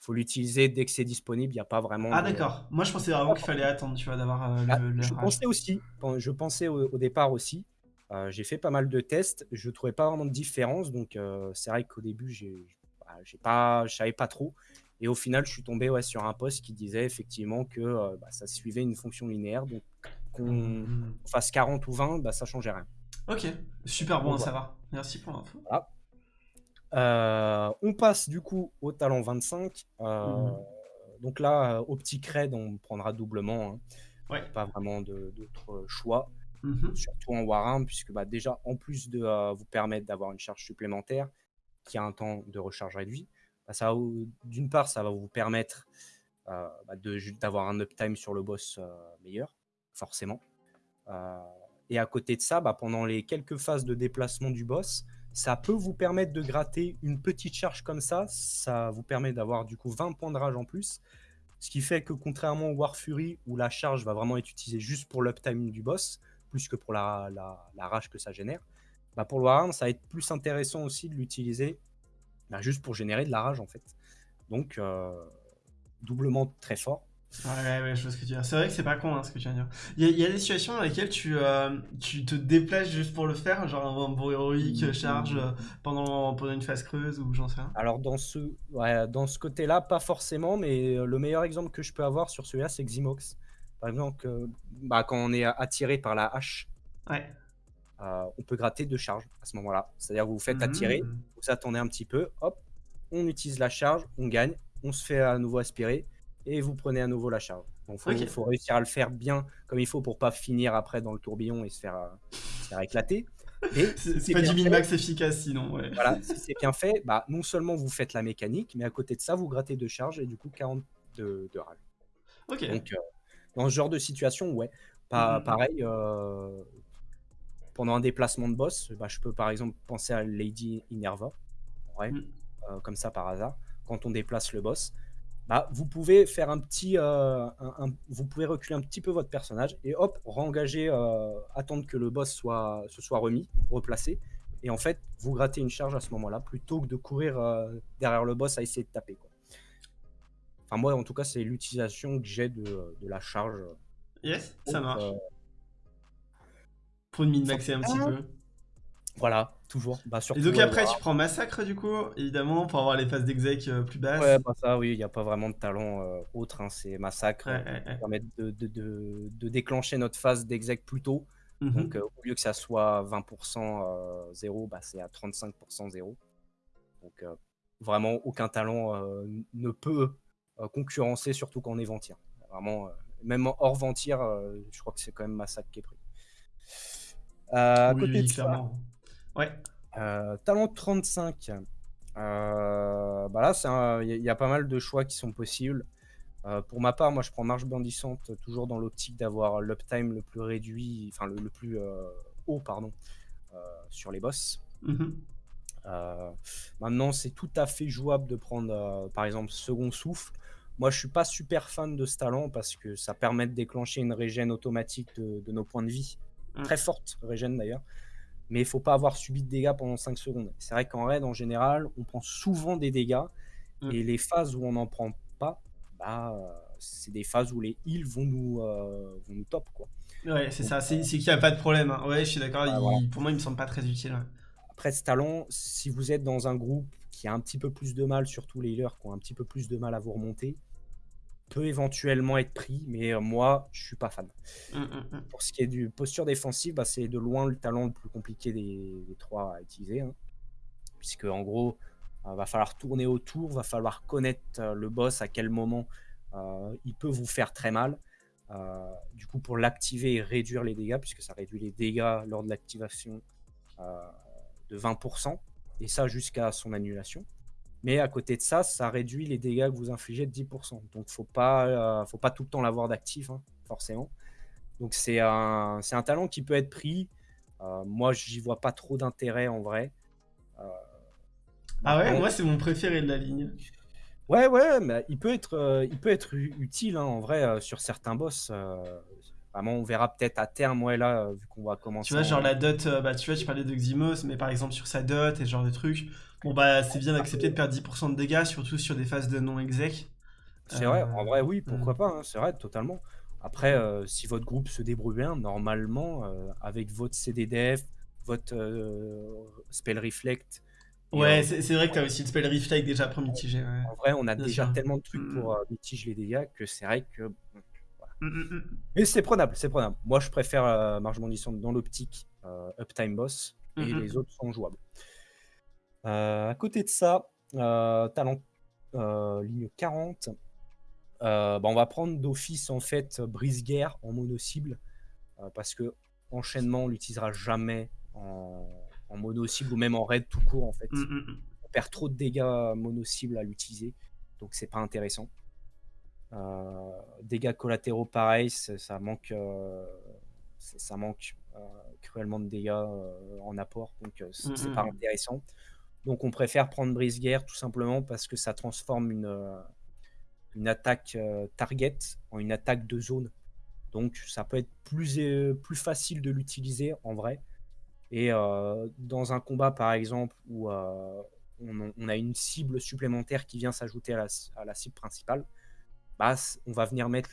faut l'utiliser dès que c'est disponible. Il n'y a pas vraiment. Ah de- d'accord. Moi, je pensais vraiment qu'il fallait attendre, tu vois, d'avoir euh, Ah, le, le je rage. pensais aussi, je pensais au, au départ aussi. Euh, j'ai fait pas mal de tests, je trouvais pas vraiment de différence, donc euh, c'est vrai qu'au début j'ai, bah, j'ai pas, je savais pas trop. Et au final, je suis tombé ouais, sur un post qui disait effectivement que euh, bah, ça suivait une fonction linéaire, donc qu'on Hmm. fasse 40 ou 20, bah, ça changeait rien. Ok, super bon Donc, à savoir. Merci pour l'info. Euh, on passe du coup au talent 25. Euh, Mhm. Donc là, au petit cred, on prendra doublement. hein. Ouais. Pas vraiment d'autres choix. Mhm. surtout en Warhammer, puisque bah, déjà, en plus de euh, vous permettre d'avoir une charge supplémentaire, qui a un temps de recharge réduit, bah, ça d'une part, ça va vous permettre euh, bah, d'avoir un uptime sur le boss euh, meilleur, forcément. Et à côté de ça, bah, pendant les quelques phases de déplacement du boss, ça peut vous permettre de gratter une petite charge comme ça. Ça vous permet d'avoir du coup 20 points de rage en plus. Ce qui fait que contrairement au War Fury, où la charge va vraiment être utilisée juste pour l'uptime du boss, plus que pour la, la, rage que ça génère, bah pour le Warhammer, ça va être plus intéressant aussi de l'utiliser bah juste pour générer de la rage en fait. Donc, doublement très fort. Ouais, ouais, je vois ce que tu veux dire. C'est vrai que c'est pas con hein, ce que tu viens de dire. Il y, a des situations dans lesquelles tu, euh, tu te déplaces juste pour le faire, genre un bon héroïque mmh, charge. Euh, pendant, pendant une phase creuse ou j'en sais rien. Alors dans ce, ouais, dans ce côté-là, pas forcément, mais euh, le meilleur exemple que je peux avoir sur celui-là, c'est Ximox. Par exemple, bah, quand on est attiré par la hache, ouais. on peut gratter deux charges à ce moment-là. C'est-à-dire vous vous faites attirer, mmh. vous attendez un petit peu, hop, on utilise la charge, on gagne, on se fait à nouveau aspirer et vous prenez à nouveau la charge. Donc il faut, réussir à le faire bien comme il faut pour pas finir après dans le tourbillon et se faire, euh, éclater. [laughs] C'est pas du min-max efficace sinon. Voilà, [laughs] si c'est bien fait, bah, non seulement vous faites la mécanique, mais à côté de ça, vous grattez de charge et du coup 40 de, de rage. Ok. Donc, euh, dans ce genre de situation, ouais. Pas, mm-hmm. Pareil, euh, pendant un déplacement de boss, bah, je peux par exemple penser à Lady Inerva, ouais, mm. comme ça par hasard quand on déplace le boss, bah, vous pouvez faire un petit, euh, vous pouvez reculer un petit peu votre personnage et hop, re-engager, euh, attendre que le boss soit, se soit remis, replacé, et en fait, vous grattez une charge à ce moment-là plutôt que de courir euh, derrière le boss à essayer de taper. Quoi. Enfin, moi, en tout cas, c'est l'utilisation que j'ai de, de, la charge. Yes, ça marche. Pour une min-maxer un petit peu. Voilà, toujours. Bah, et donc après, tu prends Massacre, du coup, évidemment, pour avoir les phases d'exec euh, plus basses. Ouais, bah ça, oui, il n'y a pas vraiment de talent euh, autre, hein, c'est Massacre. qui permet de, de, de, déclencher notre phase d'exec plus tôt. Mhm. Donc, euh, au lieu que ça soit 20% 0, bah, c'est à 35% 0. Donc, vraiment, aucun talent ne peut concurrencer, surtout quand on est Ventir. Vraiment, même hors Ventir, je crois que c'est quand même Massacre qui est pris. côté de ça, Ouais. Euh, talent 35. Euh, bah là, il y, a pas mal de choix qui sont possibles. Euh, pour ma part, moi, je prends marche bondissante toujours dans l'optique d'avoir l'uptime le plus réduit, enfin le, plus haut, pardon, sur les boss. Mhm. maintenant, c'est tout à fait jouable de prendre, par exemple, second souffle. Moi, je suis pas super fan de ce talent parce que ça permet de déclencher une régène automatique de, nos points de vie, mm. très forte régène d'ailleurs mais il faut pas avoir subi de dégâts pendant 5 secondes. C'est vrai qu'en raid, en général, on prend souvent des dégâts, mm. et les phases où on n'en prend pas, bah, c'est des phases où les heals vont nous, euh, vont nous top. Quoi. Ouais, c'est ça, c'est qu'il n'y a pas de problème. Hein. Ouais, je suis d'accord, pour moi, il me semble pas très utile. Après, ce talent, si vous êtes dans un groupe qui a un petit peu plus de mal, surtout les healers qui ont un petit peu plus de mal à vous remonter, peut éventuellement être pris, mais euh, moi, je suis pas fan. Mmh, mmh, mmh. Pour ce qui est du posture défensive, bah, c'est de loin le talent le plus compliqué des, trois à utiliser. Hein. Puisque, en gros, il euh, va falloir tourner autour, va falloir connaître euh, le boss à quel moment il peut vous faire très mal. du coup, pour l'activer et réduire les dégâts, puisque ça réduit les dégâts lors de l'activation de 20%, et ça jusqu'à son annulation. Mais à côté de ça, ça réduit les dégâts que vous infligez de 10%. Donc, faut pas, euh, faut pas tout le temps l'avoir d'actif, hein, forcément. Donc, c'est un, c'est un talent qui peut être pris. Euh, moi, j'y vois pas trop d'intérêt en vrai. Euh, ah ouais, moi, c'est mon préféré de la ligne. Ouais, ouais, mais il peut être, il peut être utile hein, en vrai sur certains boss. Vraiment, on verra peut-être à terme, ouais, là, vu qu'on va commencer. Tu vois, genre la dot, bah, tu vois, tu parlais de Ximos, mais par exemple sur sa dot et ce genre de trucs, Bon, bah, c'est bien d'accepter de perdre 10% de dégâts, surtout sur des phases de non-exec. C'est vrai, en vrai, oui, pourquoi euh. pas, hein, c'est vrai, totalement. Après, euh, si votre groupe se débrouille bien, normalement, euh, avec votre CDDF, votre Spell Reflect. Ouais, c'est vrai que tu as aussi le Spell Reflect déjà pour mitiger. En vrai, on a déjà tellement de trucs pour mm. mitiger les dégâts que c'est vrai que. Mm, mm, Mais c'est prenable, c'est prenable. Moi, je préfère Marge Bondissante dans l'optique Uptime Boss et les autres sont jouables. Euh, à côté de ça, euh, talent euh, ligne 40. Bah, on va prendre d'office en fait brise-guerre en mono-cible parce que enchaînement on l'utilisera jamais en, mono-cible ou même en raid tout court en fait. Mmh. perd trop de dégâts mono-cible à l'utiliser, donc c'est pas intéressant. Euh, dégâts collatéraux, pareil, ça manque, ça manque cruellement de dégâts en apport, donc c'est mmh, pas intéressant. Donc on préfère prendre brise-guerre tout simplement parce que ça transforme une, une attaque target en une attaque de zone. Donc ça peut être plus, plus facile de l'utiliser en vrai. Et dans un combat par exemple où on, a une cible supplémentaire qui vient s'ajouter à, la, cible principale, bah, on va venir mettre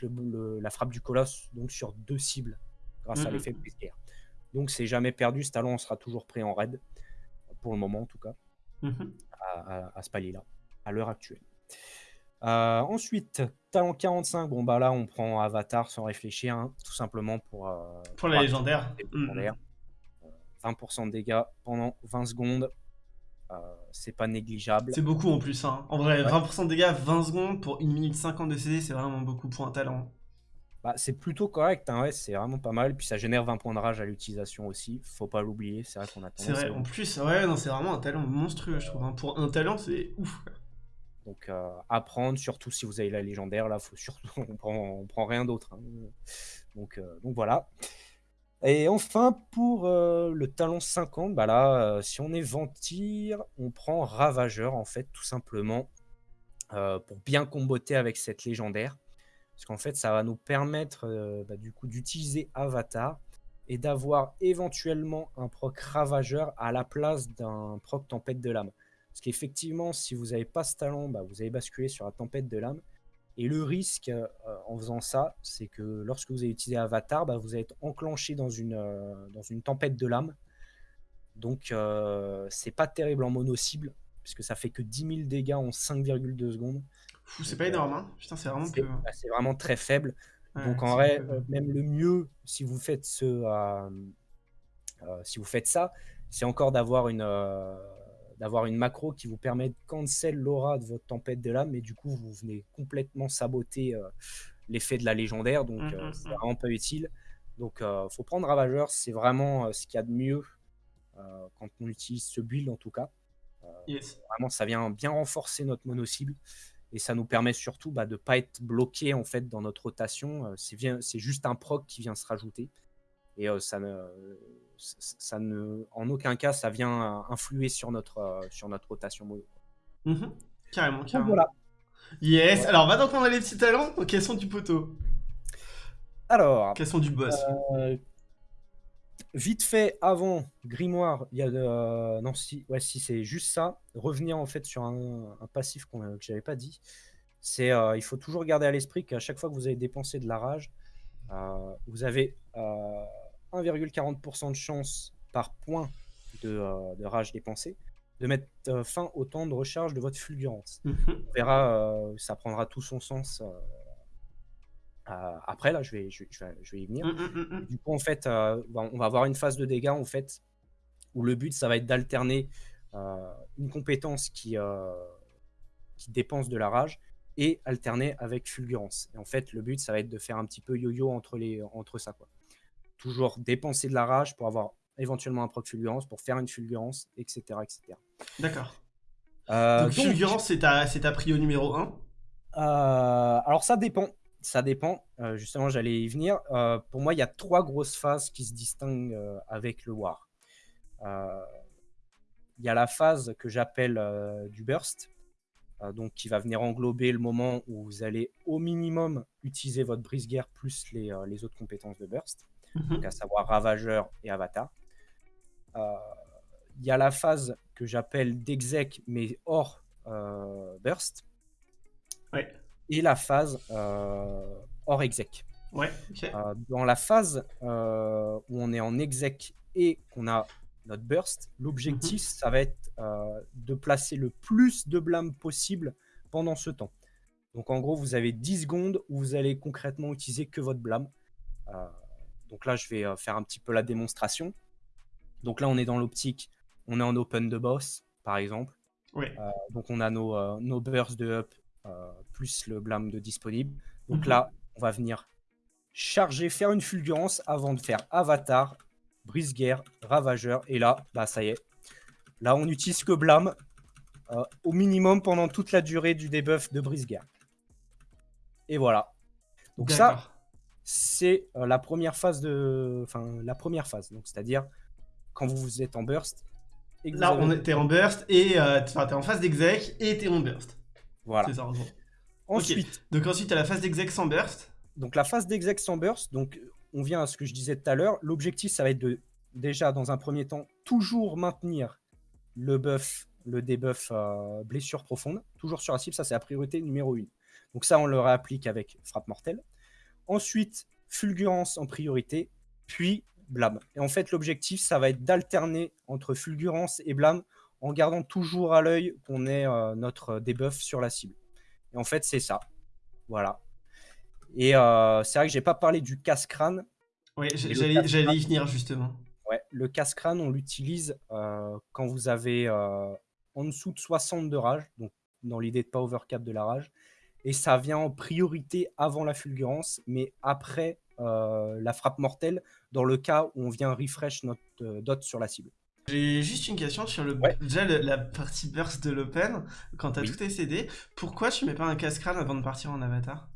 la frappe du colosse donc sur deux cibles grâce à l'effet brise-guerre. Donc c'est jamais perdu, ce talent sera toujours pris en raid, pour le moment en tout cas, mmh à, ce palier-là, à l'heure actuelle. Euh, ensuite, talent 45, bon bah là on prend Avatar sans réfléchir, hein, tout simplement pour... Euh, pour la légendaire. 20% mmh. de dégâts pendant 20 secondes, c'est pas négligeable. C'est beaucoup en plus, hein. en vrai, 20% de dégâts, 20 secondes pour 1 minute 50 de CD, c'est vraiment beaucoup pour un talent. Bah, c'est plutôt correct, hein, ouais, c'est vraiment pas mal. Puis ça génère 20 points de rage à l'utilisation aussi. Faut pas l'oublier, c'est vrai qu'on a C'est vrai, en plus, ouais, non, c'est vraiment un talent monstrueux, je trouve. Hein. Pour un talent, c'est ouf. Donc euh, apprendre, surtout si vous avez la légendaire, là, faut surtout, [laughs] on prend, on prend rien d'autre. Hein. Donc, euh, donc voilà. Et enfin, pour euh, le talent 50, bah là, si on est Ventir, on prend Ravageur, en fait, tout simplement, pour bien comboter avec cette légendaire. Parce qu'en fait, ça va nous permettre euh, bah, du coup d'utiliser Avatar et d'avoir éventuellement un proc Ravageur à la place d'un proc Tempête de l'âme. Parce qu'effectivement, si vous n'avez pas ce talent, bah, vous allez basculer sur la Tempête de l'âme. Et le risque euh, en faisant ça, c'est que lorsque vous allez utiliser Avatar, bah, vous allez être enclenché dans une, euh, dans une Tempête de l'âme. Donc, c'est pas terrible en mono-cible, puisque ça fait que 10 000 dégâts en 5,2 secondes c'est pas énorme, hein. Putain, c'est vraiment bah, C'est vraiment très faible. Donc en vrai, euh, même le mieux, si vous faites ce, euh, euh, si vous faites ça, c'est encore d'avoir une, d'avoir une macro qui vous permet de cancel l'aura de votre tempête de l'âme, mais du coup, vous venez complètement saboter l'effet de la légendaire, donc mmh, mmh, c'est mmh. vraiment pas utile. Donc faut prendre Ravageur, c'est vraiment ce qu'il y a de mieux quand on utilise ce build en tout cas. Vraiment, ça vient bien renforcer notre mono-cible et ça nous permet surtout bah, de ne pas être bloqué en fait dans notre rotation. Euh, c'est juste un proc qui vient se rajouter et euh, ça, ne, ça ne, en aucun cas, ça vient influer sur notre, euh, sur notre rotation mono. Mmh carrément, carrément. voilà. Yes, alors maintenant qu'on a les petits talents, quels sont du poteau? Alors. Quels sont du boss? Vite fait, avant Grimoire, il y a euh, non si ouais si c'est juste ça, revenir en fait sur un, passif qu'on que j'avais pas dit. C'est euh, il faut toujours garder à l'esprit qu'à chaque fois que vous avez dépensé de la rage, euh, vous avez 1,40% de chance par point de, rage dépensé de mettre fin au temps de recharge de votre fulgurance. Mmh On verra, ça prendra tout son sens euh, après, là, je vais, je, vais, y venir. Mmh, mmh, mmh, du coup, en fait, euh, on va avoir une phase de dégâts, en fait, où le but, ça va être d'alterner euh, une compétence qui, qui dépense de la rage et alterner avec fulgurance. Et en fait, le but, ça va être de faire un petit peu yo-yo entre, les, entre ça. Quoi. Toujours dépenser de la rage pour avoir éventuellement un proc fulgurance, pour faire une fulgurance, etc. etc. D'accord. donc, fulgurance, c'est ta, ta prio numéro 1 Alors, ça dépend ça dépend. Euh, justement, j'allais y venir. Euh, pour moi, il y a trois grosses phases qui se distinguent euh, avec le War. Il y a la phase que j'appelle du burst, donc qui va venir englober le moment où vous allez au minimum utiliser votre brise-guerre plus les, les, autres compétences de burst, donc à savoir ravageur et avatar. Il y a la phase que j'appelle d'exec, mais hors burst. Ouais et la phase euh, hors exec. Ouais, euh, dans la phase euh, où on est en exec et qu'on a notre burst, l'objectif, mhm. ça va être de placer le plus de blâme possible pendant ce temps. Donc en gros, vous avez 10 secondes où vous allez concrètement utiliser que votre blâme. Donc là, je vais faire un petit peu la démonstration. Donc là, on est dans l'optique, on est en open de boss, par exemple. donc on a nos, nos bursts de up euh, plus le blâme de disponible. Donc mhm. là, on va venir charger, faire une fulgurance avant de faire avatar, brise-guerre, ravageur. Et là, bah ça y est. Là, on n'utilise que blâme. euh, au minimum pendant toute la durée du debuff de brise-guerre. Et voilà. Donc ça. C'est euh, la première phase de, enfin la première phase. Donc c'est-à-dire quand vous, vous êtes en burst. Et Là, avez- on t'es en burst et euh, en phase d'exec et t'es en burst. Voilà. C'est ça, en gros. Ensuite, Donc ensuite, t'as la phase d'exec sans burst. donc la phase d'exec sans burst. Donc on vient à ce que je disais tout à l'heure. L'objectif, ça va être de déjà dans un premier temps toujours maintenir le buff, le debuff euh, blessure profonde, toujours sur la cible. Ça, c'est la priorité numéro une. Donc ça, on le réapplique avec frappe mortelle. Ensuite, fulgurance en priorité, puis blâme. Et en fait, l'objectif, ça va être d'alterner entre fulgurance et blâme en gardant toujours à l'œil qu'on ait euh, notre debuff sur la cible. Et en fait, c'est ça. Voilà. Et euh, c'est vrai que j'ai pas parlé du casse-crâne. Oui, j'allais y venir justement. Ouais, le casse-crâne, on l'utilise euh, quand vous avez en dessous de 60 de rage, donc dans l'idée de pas overcap de la rage. Et ça vient en priorité avant la fulgurance, mais après euh, la frappe mortelle, dans le cas où on vient refresh notre euh, dot sur la cible. J'ai juste une question sur le Ouais. déjà le- la partie burst de l'open. Quand t'as Oui. tout SCD, pourquoi tu mets pas un casse-crâne avant de partir en avatar?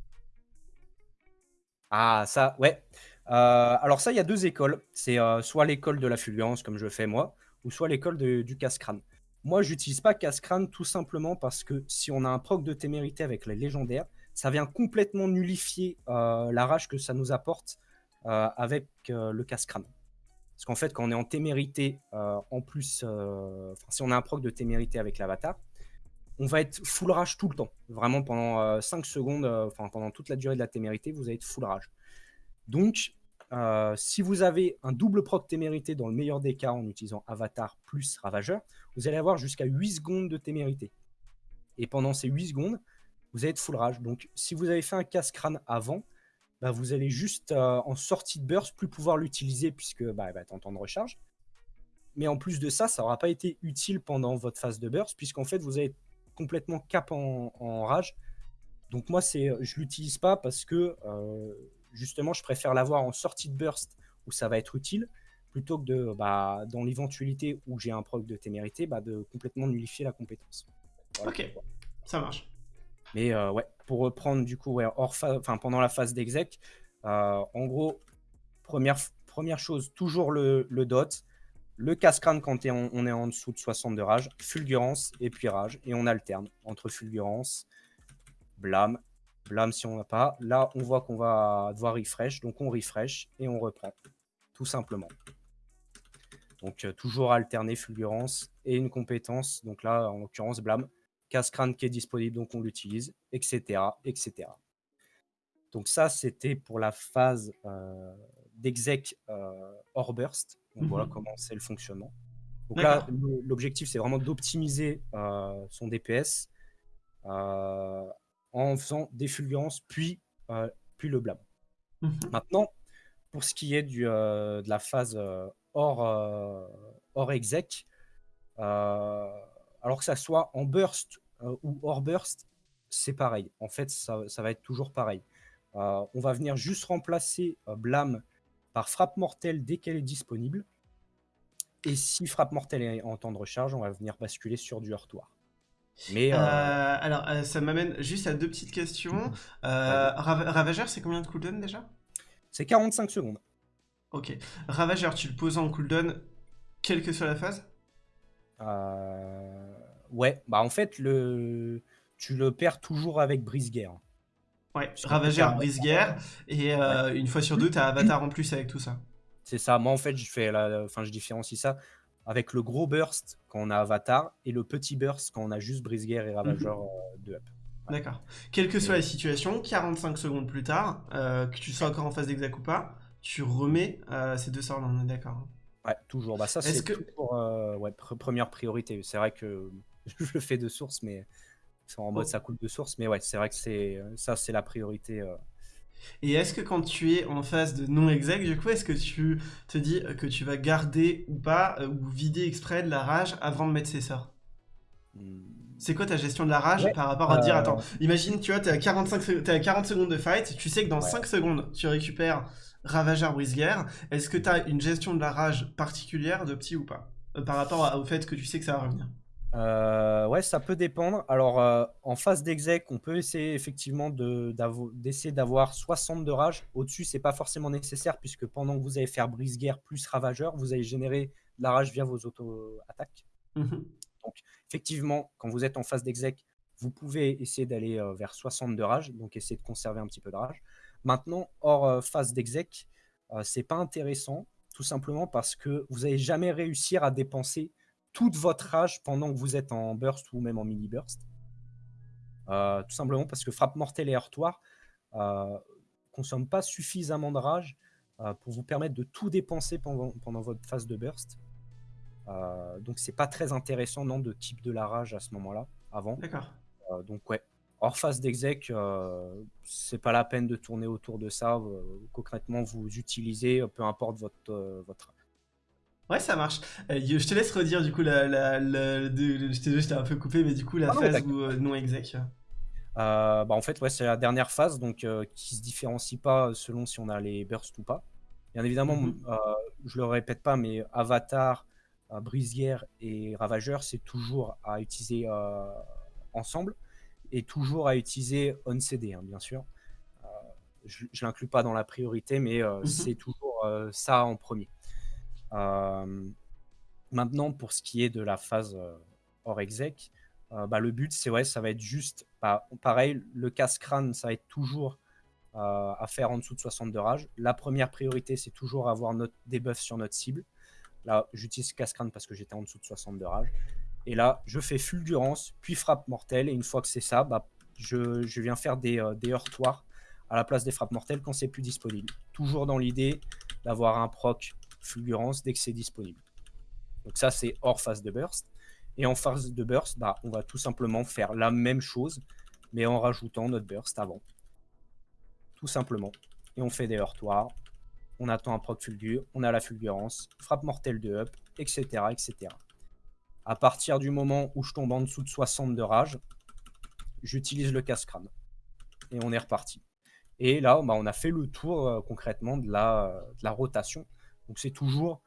Ah, ça, ouais. Euh, alors ça, il y a deux écoles. C'est soit l'école de la fulgurance, comme je fais moi, ou soit l'école du casse-crâne. Moi, j'utilise pas casse-crâne tout simplement parce que si on a un proc de témérité avec les légendaires, ça vient complètement nullifier euh, la rage que ça nous apporte euh, avec euh, le casse-crâne. Parce qu'en fait, quand on est en témérité, en plus, si on a un proc de témérité avec l'avatar, on va être full rage tout le temps. Vraiment pendant 5 secondes, enfin pendant toute la durée de la témérité, vous allez être full rage. Donc, euh, si vous avez un double proc témérité dans le meilleur des cas en utilisant avatar plus ravageur, vous allez avoir jusqu'à 8 secondes de témérité. Et pendant ces 8 secondes, vous allez être full rage. Donc, si vous avez fait un casse-crâne avant, bah, vous allez juste euh, en sortie de burst plus pouvoir l'utiliser puisque bah, va être en temps de recharge. Mais en plus de ça, ça n'aura pas été utile pendant votre phase de burst puisqu'en fait, vous allez être complètement cap en, en rage. Donc moi, c'est, je l'utilise pas parce que euh, justement, je préfère l'avoir en sortie de burst où ça va être utile plutôt que de, bah, dans l'éventualité où j'ai un proc de témérité, bah, de complètement nullifier la compétence. Voilà. Ok. Ça marche. Mais euh, ouais, pour reprendre du coup, ouais, hors phase- enfin, pendant la phase d'exec, euh, en gros, première, première chose, toujours le, le dot, le casse-crâne quand en- on est en dessous de 60 de rage, fulgurance et puis rage, et on alterne entre fulgurance, blâme, blâme si on n'a pas. Là, on voit qu'on va devoir refresh, donc on refresh et on reprend, tout simplement. Donc euh, toujours alterner fulgurance et une compétence, donc là, en l'occurrence, blâme casse-crâne qui est disponible, donc on l'utilise, etc., etc. Donc ça, c'était pour la phase euh, d'exec euh, hors burst. Donc Mhm. voilà comment c'est le fonctionnement. Donc là, l'objectif, c'est vraiment d'optimiser son DPS en faisant des fulgurances, puis, euh, puis le blâme. Mhm. Maintenant, pour ce qui est du, euh, de la phase euh, hors, hors exec, alors que ça soit en burst ou hors burst, c'est pareil. En fait, ça, ça va être toujours pareil. On va venir juste remplacer blâme par frappe mortelle dès qu'elle est disponible. Et si frappe mortelle est en temps de recharge, on va venir basculer sur du heurtoir. Mais Euh, euh, alors, euh, ça m'amène juste à deux petites questions. Euh. Rav- Ravageur, c'est combien de cooldown déjà? C'est 45 secondes. Ok. Ravageur, tu le poses en cooldown, quelle que soit la phase? Euh, Ouais, bah en fait, le... tu le perds toujours avec brise-guerre. Ouais, Ravageur, brise-guerre, et euh, une fois sur deux, t'as Avatar en plus avec tout ça. C'est ça. Moi, en fait, je fais la... enfin, je différencie ça avec le gros burst quand on a Avatar et le petit burst quand on a juste brise-guerre et Ravageur euh, de up. D'accord. Quelle que soit la situation, 45 secondes plus tard, euh, que tu sois encore en phase d'exac ou pas, tu remets euh, ces deux sorts-là, on est d'accord. hein. Ouais, toujours. Bah, ça, c'est que- toujours euh, ouais, pr- première priorité. C'est vrai que [laughs] je le fais de source, mais c'est en mode Oh. ça coule de source. Mais ouais, c'est vrai que c'est ça, c'est la priorité. Euh. Et est-ce que quand tu es en phase de non-exec, du coup, est-ce que tu te dis que tu vas garder ou pas, euh, ou vider exprès de la rage avant de mettre ces sorts? Hmm. C'est quoi ta gestion de la rage Ouais, par rapport à dire, euh, attends, imagine, tu vois, t'es à, 45 se- t'es à 40 secondes de fight, tu sais que dans Ouais. 5 secondes, tu récupères Ravageur brise-guerre. Est-ce que t'as une gestion de la rage particulière de petit ou pas? Euh, Par rapport au fait que tu sais que ça va revenir Heu, ouais, ça peut dépendre. Alors, heu, en phase d'exec, on peut essayer effectivement de d'essayer d'avoir 60 de rage. Au-dessus, c'est pas forcément nécessaire puisque pendant que vous allez faire brise-guerre plus ravageur, vous allez générer de la rage via vos auto-attaques. Mmh Donc effectivement, quand vous êtes en phase d'exec, vous pouvez essayer d'aller, heu, vers 60 de rage, donc essayer de conserver un petit peu de rage. Maintenant, hors, phase d'exec, c'est pas intéressant, tout simplement parce que vous allez jamais réussir à dépenser toute votre rage pendant que vous êtes en burst ou même en mini burst. Heu, tout simplement parce que frappe mortelle et heurtoir, heu, consomment pas suffisamment de rage, heu, pour vous permettre de tout dépenser pendant pendant votre phase de burst. Donc c'est pas très intéressant, non, de type de la rage à ce moment-là, avant. D'accord. Donc ouais, hors phase d'exec, c'est pas la peine de tourner autour de ça, concrètement vous utilisez, peu importe votre, votre Ouais, ça marche. Heu, je te laisse redire du coup la la la de je t'ai je t'ai un peu coupé, mais du coup la ah phase où, heu, non exec. Heu, bah, en fait, ouais, c'est la dernière phase donc qui se différencie pas selon si on a les bursts ou pas. Bien évidemment, mmh, heu, je le répète pas, mais Avatar, Brise-Guerre et Ravageur, c'est toujours à utiliser, ensemble et toujours à utiliser on CD, hein, bien sûr. Je je l'inclus pas dans la priorité, mais heu, Mmh c'est toujours, ça en premier. Er Maintenant, pour ce qui est de la phase, heu, hors exec, heu, bah, le but, c'est ouais, ça va être juste, bah, pareil, le casse-crâne, ça va être toujours, à faire en dessous de 60 de rage. La première priorité, c'est toujours avoir notre debuff sur notre cible. Là, j'utilise casse-crâne parce que j'étais en dessous de 60 de rage et là, je fais fulgurance, puis frappe mortelle et une fois que c'est ça, bah, je je viens faire des, des heurtoirs à la place des frappes mortelles quand c'est plus disponible. Toujours dans l'idée d'avoir un proc fulgurance dès que c'est disponible. Donc ça, c'est hors phase de burst. Et en phase de burst, bah, on va tout simplement faire la même chose, mais en rajoutant notre burst avant. Tout simplement. Et on fait des heurtoirs, on attend un proc fulgure, on a la fulgurance, frappe mortelle de up, etc. etc. À partir du moment où je tombe en dessous de 60 de rage, j'utilise le casse-crâne. Et on est reparti. Et là, bah, on a fait le tour euh, concrètement de la rotation. Donc c'est toujours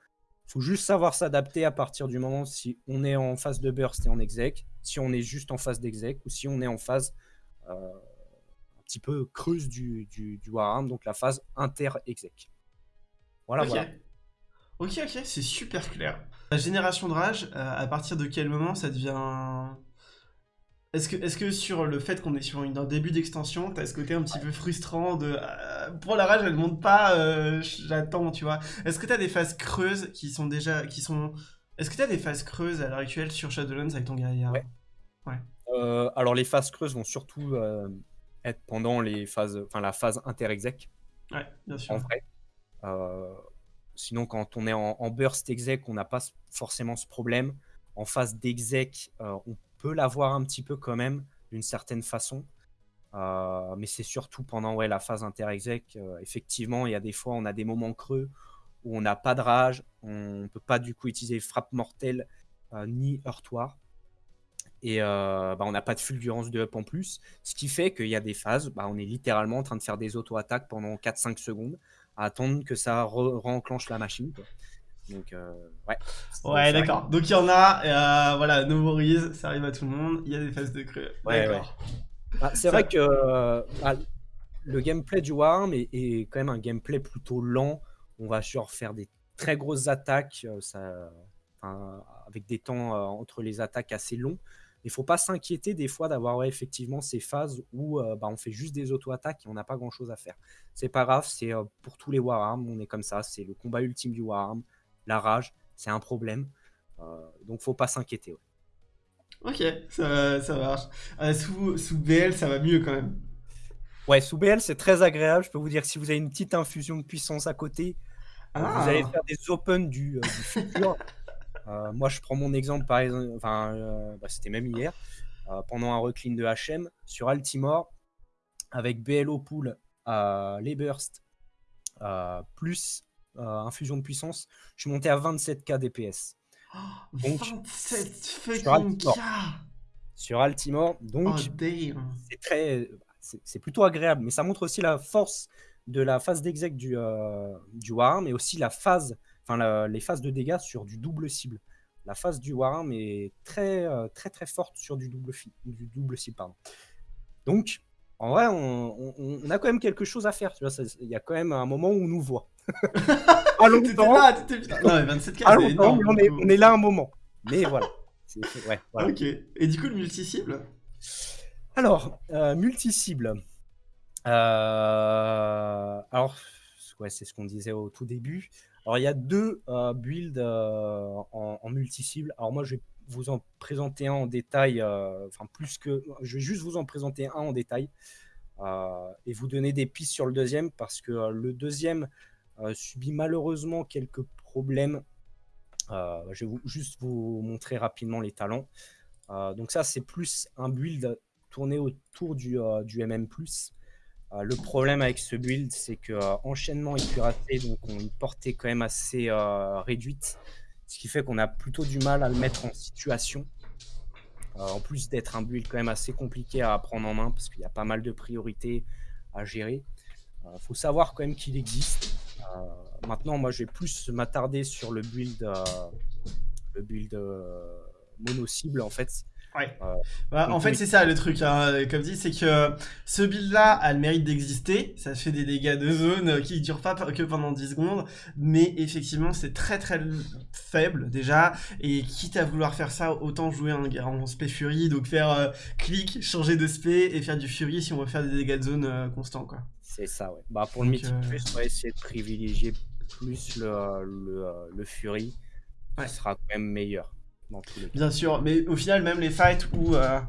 il faut juste savoir s'adapter à partir du moment si on est en phase de burst et en exec, si on est juste en phase d'exec ou si on est en phase euh, un petit peu creuse du, du, du Warhammer, donc la phase inter-exec. Voilà, OK. voilà. OK, OK, c'est super clair. La génération de rage, heu, à partir de quel moment ça devient est-ce que est-ce que sur le fait qu'on est sur une un début d'extension, tu as ce côté un petit peu frustrant de, heu, pour la rage elle monte pas, heu, j'attends, tu vois? Est-ce que tu as des phases creuses qui sont déjà qui sont est-ce que tu as des phases creuses à l'heure actuelle sur Shadowlands avec ton guerrier? Ouais. Ouais. Euh, alors les phases creuses vont surtout euh, être pendant les phases, enfin la phase inter-exec, Ouais, bien sûr. en vrai. Euh, sinon, quand on est en, en burst exec, on n'a pas forcément ce problème. En phase d'exec, euh, on l'avoir un petit peu quand même, d'une certaine façon. Euh, mais c'est surtout pendant ouais, la phase inter-exec. euh, effectivement, il y a des fois, on a des moments creux où on n'a pas de rage, on ne peut pas du coup utiliser frappe mortelle euh, ni heurtoir. Et euh, bah, on n'a pas de fulgurance de up en plus. Ce qui fait qu'il y a des phases, bah, on est littéralement en train de faire des auto-attaques pendant 4-5 secondes, à attendre que ça re- re-enclenche la machine. quoi. Donc, euh, ouais. Ouais, d'accord. Donc il y en a, euh, voilà, ça arrive à tout le monde, il y a des phases de creux. Ouais, D'accord. Ah, c'est Ça- vrai que euh, ah, le gameplay du Warhammer est, est quand même un gameplay plutôt lent. On va sur faire des très grosses attaques, euh, ça, enfin, avec des temps euh, entre les attaques assez longs. Il faut pas s'inquiéter des fois d'avoir ouais, effectivement ces phases où euh, bah, on fait juste des auto-attaques et on n'a pas grand-chose à faire. C'est pas grave, c'est euh, pour tous les Warhammer, on est comme ça, c'est le combat ultime du Warhammer. La rage, c'est un problème. Euh, donc faut pas s'inquiéter. ouais. Ok, ça, ça marche. Euh, sous, sous BL, ça va mieux quand même. Ouais, sous BL, c'est très agréable. Je peux vous dire que si vous avez une petite infusion de puissance à côté, euh, vous allez Ah, faire des open du, euh, du futur. [laughs] Euh, moi, je prends mon exemple, par exemple, enfin, euh, bah, c'était même hier, euh, pendant un recline de HM sur Altimore, avec BL au pool, euh, les bursts, euh, plus infusion de puissance, je suis monté à 27k DPS. Donc, 27 sur. Altimore. Sur Altimore, Oh donc damn. c'est très, c'est plutôt agréable, mais ça montre aussi la force de la phase d'exec du, euh, du Warhammer, mais aussi la phase, enfin les phases de dégâts sur du double cible. la phase du Warham est très, euh, très, très forte sur du double, du double cible. Pardon. Donc, en vrai, on, on, a quand même quelque chose à faire. Il y a quand même un moment où on nous voit. [laughs] Allons là, Non, mais 27 k on, est, on est là un moment. Mais [laughs] voilà. Ouais, voilà. Ok. Et du coup, le multi-cible? Alors, euh, multi-cible. Euh, alors, ouais, c'est ce qu'on disait au tout début. Alors, il y a deux euh, builds euh, en, multi-cible. Alors, moi, je vais vous en présenter un en détail. Enfin, plus que. Je vais juste vous en présenter un en détail. et vous donner des pistes sur le deuxième parce que le deuxième subit malheureusement quelques problèmes. je vais vous, juste vous montrer rapidement les talents. donc ça, c'est plus un build tourné autour du, du MM+. Euh, le problème avec ce build, c'est que euh, enchaînement et cuirassé donc ont une portée quand même assez euh, réduite, ce qui fait qu'on a plutôt du mal à le mettre en situation. en plus d'être un build quand même assez compliqué à prendre en main, parce qu'il y a pas mal de priorités à gérer. Il faut savoir quand même qu'il existe. Maintenant, moi, je vais plus m'attarder sur le build, le build mono cible en fait, Ouais. Euh, bah, en fait, c'est ça le truc, hein, comme dit, c'est que ce build-là a le mérite d'exister. Ça fait des dégâts de zone qui durent pas que pendant 10 secondes, mais effectivement, c'est très très faible déjà. Et quitte à vouloir faire ça, autant jouer un en spé fury, donc faire euh, clic, changer de spé et faire du fury si on veut faire des dégâts de zone euh, constants, quoi. C'est ça, ouais. Bah, pour le mythique plus, on va essayer de privilégier plus le, le, le fury, qui sera quand même meilleur. Bien sûr, mais au final, même les fights où euh,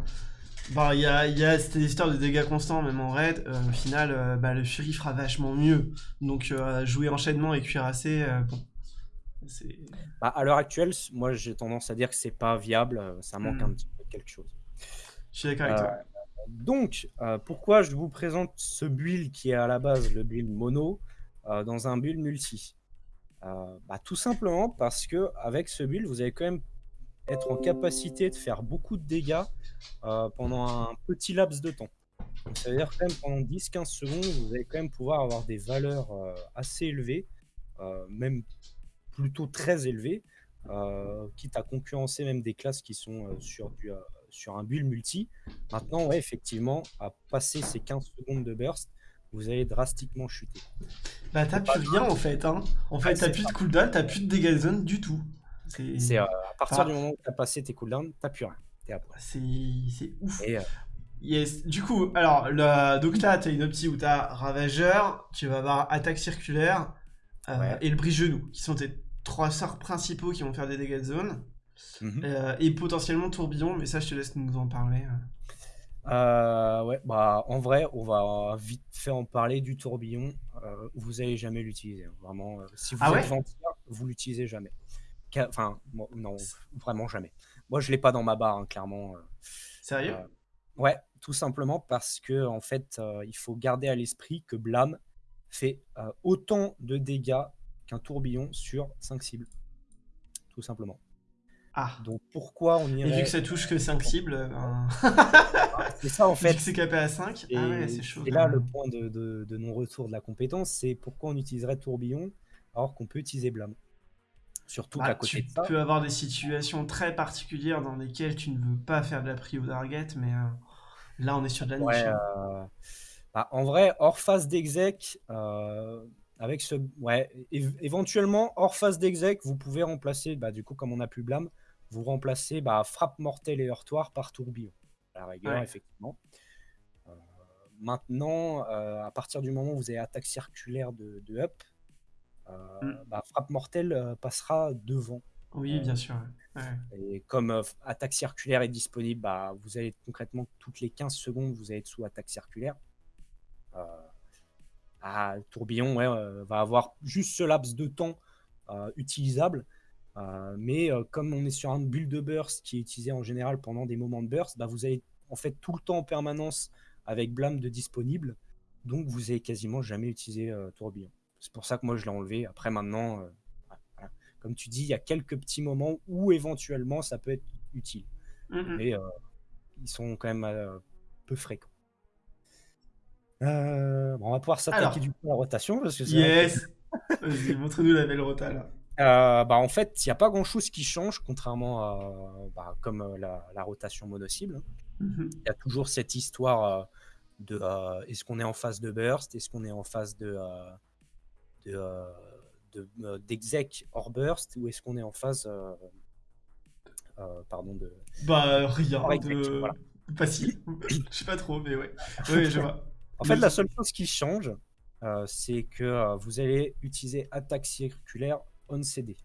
bah, il y a, y a cette histoire de dégâts constants, même en raid, euh, au final, euh, bah, le Fury fera vachement mieux. Donc, jouer enchaînement et cuirassé, bon. Bah, à l'heure actuelle, moi j'ai tendance à dire que c'est pas viable, ça manque un hmm. petit peu quelque chose. Je suis d'accord avec toi. Donc, pourquoi je vous présente ce build qui est à la base le build mono dans un build multi? Bah, Tout simplement parce que avec ce build, vous avez quand même être en capacité de faire beaucoup de dégâts euh, pendant un petit laps de temps. Donc, ça veut dire quand même pendant 10-15 secondes, vous allez quand même pouvoir avoir des valeurs euh, assez élevées, euh, même plutôt très élevées, quitte à concurrencer même des classes qui sont sur, du, sur un build multi. Maintenant, ouais, effectivement, à passer ces 15 secondes de burst, vous allez drastiquement chuter. Bah t'as plus rien en fait, hein. En fait, t'as plus de cooldown, t'as plus de dégâts de zone du tout. C'est euh, à partir du moment où tu as passé tes cooldowns, t'as plus rien. C'est ouf. Euh, yes. Du coup, alors, le... donc là, tu as une optie où tu as Ravageur, tu vas avoir Attaque circulaire euh, et le brise-genou, qui sont tes trois sorts principaux qui vont faire des dégâts de zone. Mhm. et potentiellement tourbillon, mais ça, je te laisse nous en parler. ouais, bah en vrai, on va vite fait en parler du tourbillon. vous allez jamais l'utiliser, hein. vraiment. si vous ah êtes ouais vous l'utilisez jamais. Enfin, non, vraiment jamais. Moi, je l'ai pas dans ma barre, hein, clairement. Euh, Sérieux? Euh, Ouais, tout simplement parce que en fait, euh, il faut garder à l'esprit que Blâme fait autant de dégâts qu'un tourbillon sur 5 cibles. Tout simplement. Ah. Donc pourquoi on irait... Et vu que ça touche que 5 cibles... Ben [laughs] c'est ça en fait. Vu que c'est capé à 5, et, ah ouais, c'est chaud. Et là, le point de, de non-retour de la compétence, c'est pourquoi on utiliserait tourbillon alors qu'on peut utiliser blâme. Surtout bah, tu peux avoir des situations très particulières dans lesquelles tu ne veux pas faire de la prio target, mais euh, là on est sur de la niche. Hein. Euh, bah, en vrai, hors phase d'exec, euh, avec ce, ouais, éventuellement hors phase d'exec, vous pouvez remplacer, bah, du coup comme on a plus blâme, vous remplacez bah, frappe mortelle et heurtoir par tourbillon. À la rigueur, effectivement. maintenant, à partir du moment où vous avez attaque circulaire de, de up, euh, mm. bah, frappe mortelle euh, passera devant. Oui, bien sûr. Et comme euh, attaque circulaire est disponible, bah, vous allez concrètement toutes les 15 secondes, vous allez être sous attaque circulaire. Ah, tourbillon va avoir juste ce laps de temps utilisable. Mais comme on est sur un build de burst qui est utilisé en général pendant des moments de burst, bah, vous avez en fait tout le temps en permanence avec blâme de disponible. Donc vous avez quasiment jamais utilisé tourbillon. C'est pour ça que moi je l'ai enlevé. Après maintenant, euh, comme tu dis, il y a quelques petits moments où éventuellement ça peut être utile. Mais euh, ils sont quand même euh, peu fréquents. on va pouvoir s'attaquer du coup à la rotation. Parce que yes [laughs] Vas-y, montre-nous la belle rota là. Euh, bah, en fait, il y a pas grand chose qui change contrairement à bah, comme, heu, la la rotation mono-cible, hein. Mmh mh. Il y a toujours cette histoire, heu, de, est-ce qu'on est en phase de burst? Est-ce qu'on est en phase de, heu, de, de d'exec hors burst? Ou est-ce qu'on est en phase, pardon de Bah, rien de voilà. facile. [coughs] Je sais pas trop, mais ouais. Oui, je vois. En fait, la seule chose qui change, c'est que, vous allez utiliser attaque circulaire on CD.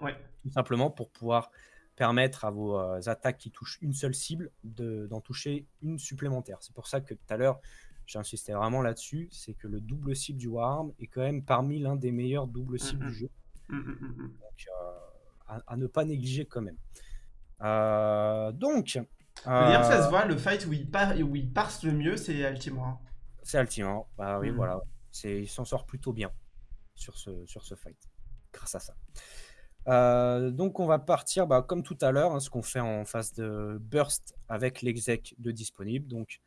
Ouais. Tout simplement pour pouvoir permettre à vos, heu, attaques qui touchent une seule cible de d'en toucher une supplémentaire. C'est pour ça que tout à l'heure, j'insistais vraiment là-dessus, c'est que le double cible du Warhammer est quand même parmi l'un des meilleurs doubles Mmh cibles du mh. jeu. Mmh mh, mmh mh. Donc, heu, à à ne pas négliger quand même. Heu, donc, ça se voit, le fight où il part où il parse le mieux, c'est Altimore. C'est Altimore, bah, oui, Mmh. voilà, c'est il s'en sort plutôt bien sur ce sur ce fight, grâce à ça. Heu, donc on va partir, bah, comme tout à l'heure, hein, ce qu'on fait en phase de burst avec l'exec de disponible. Donc,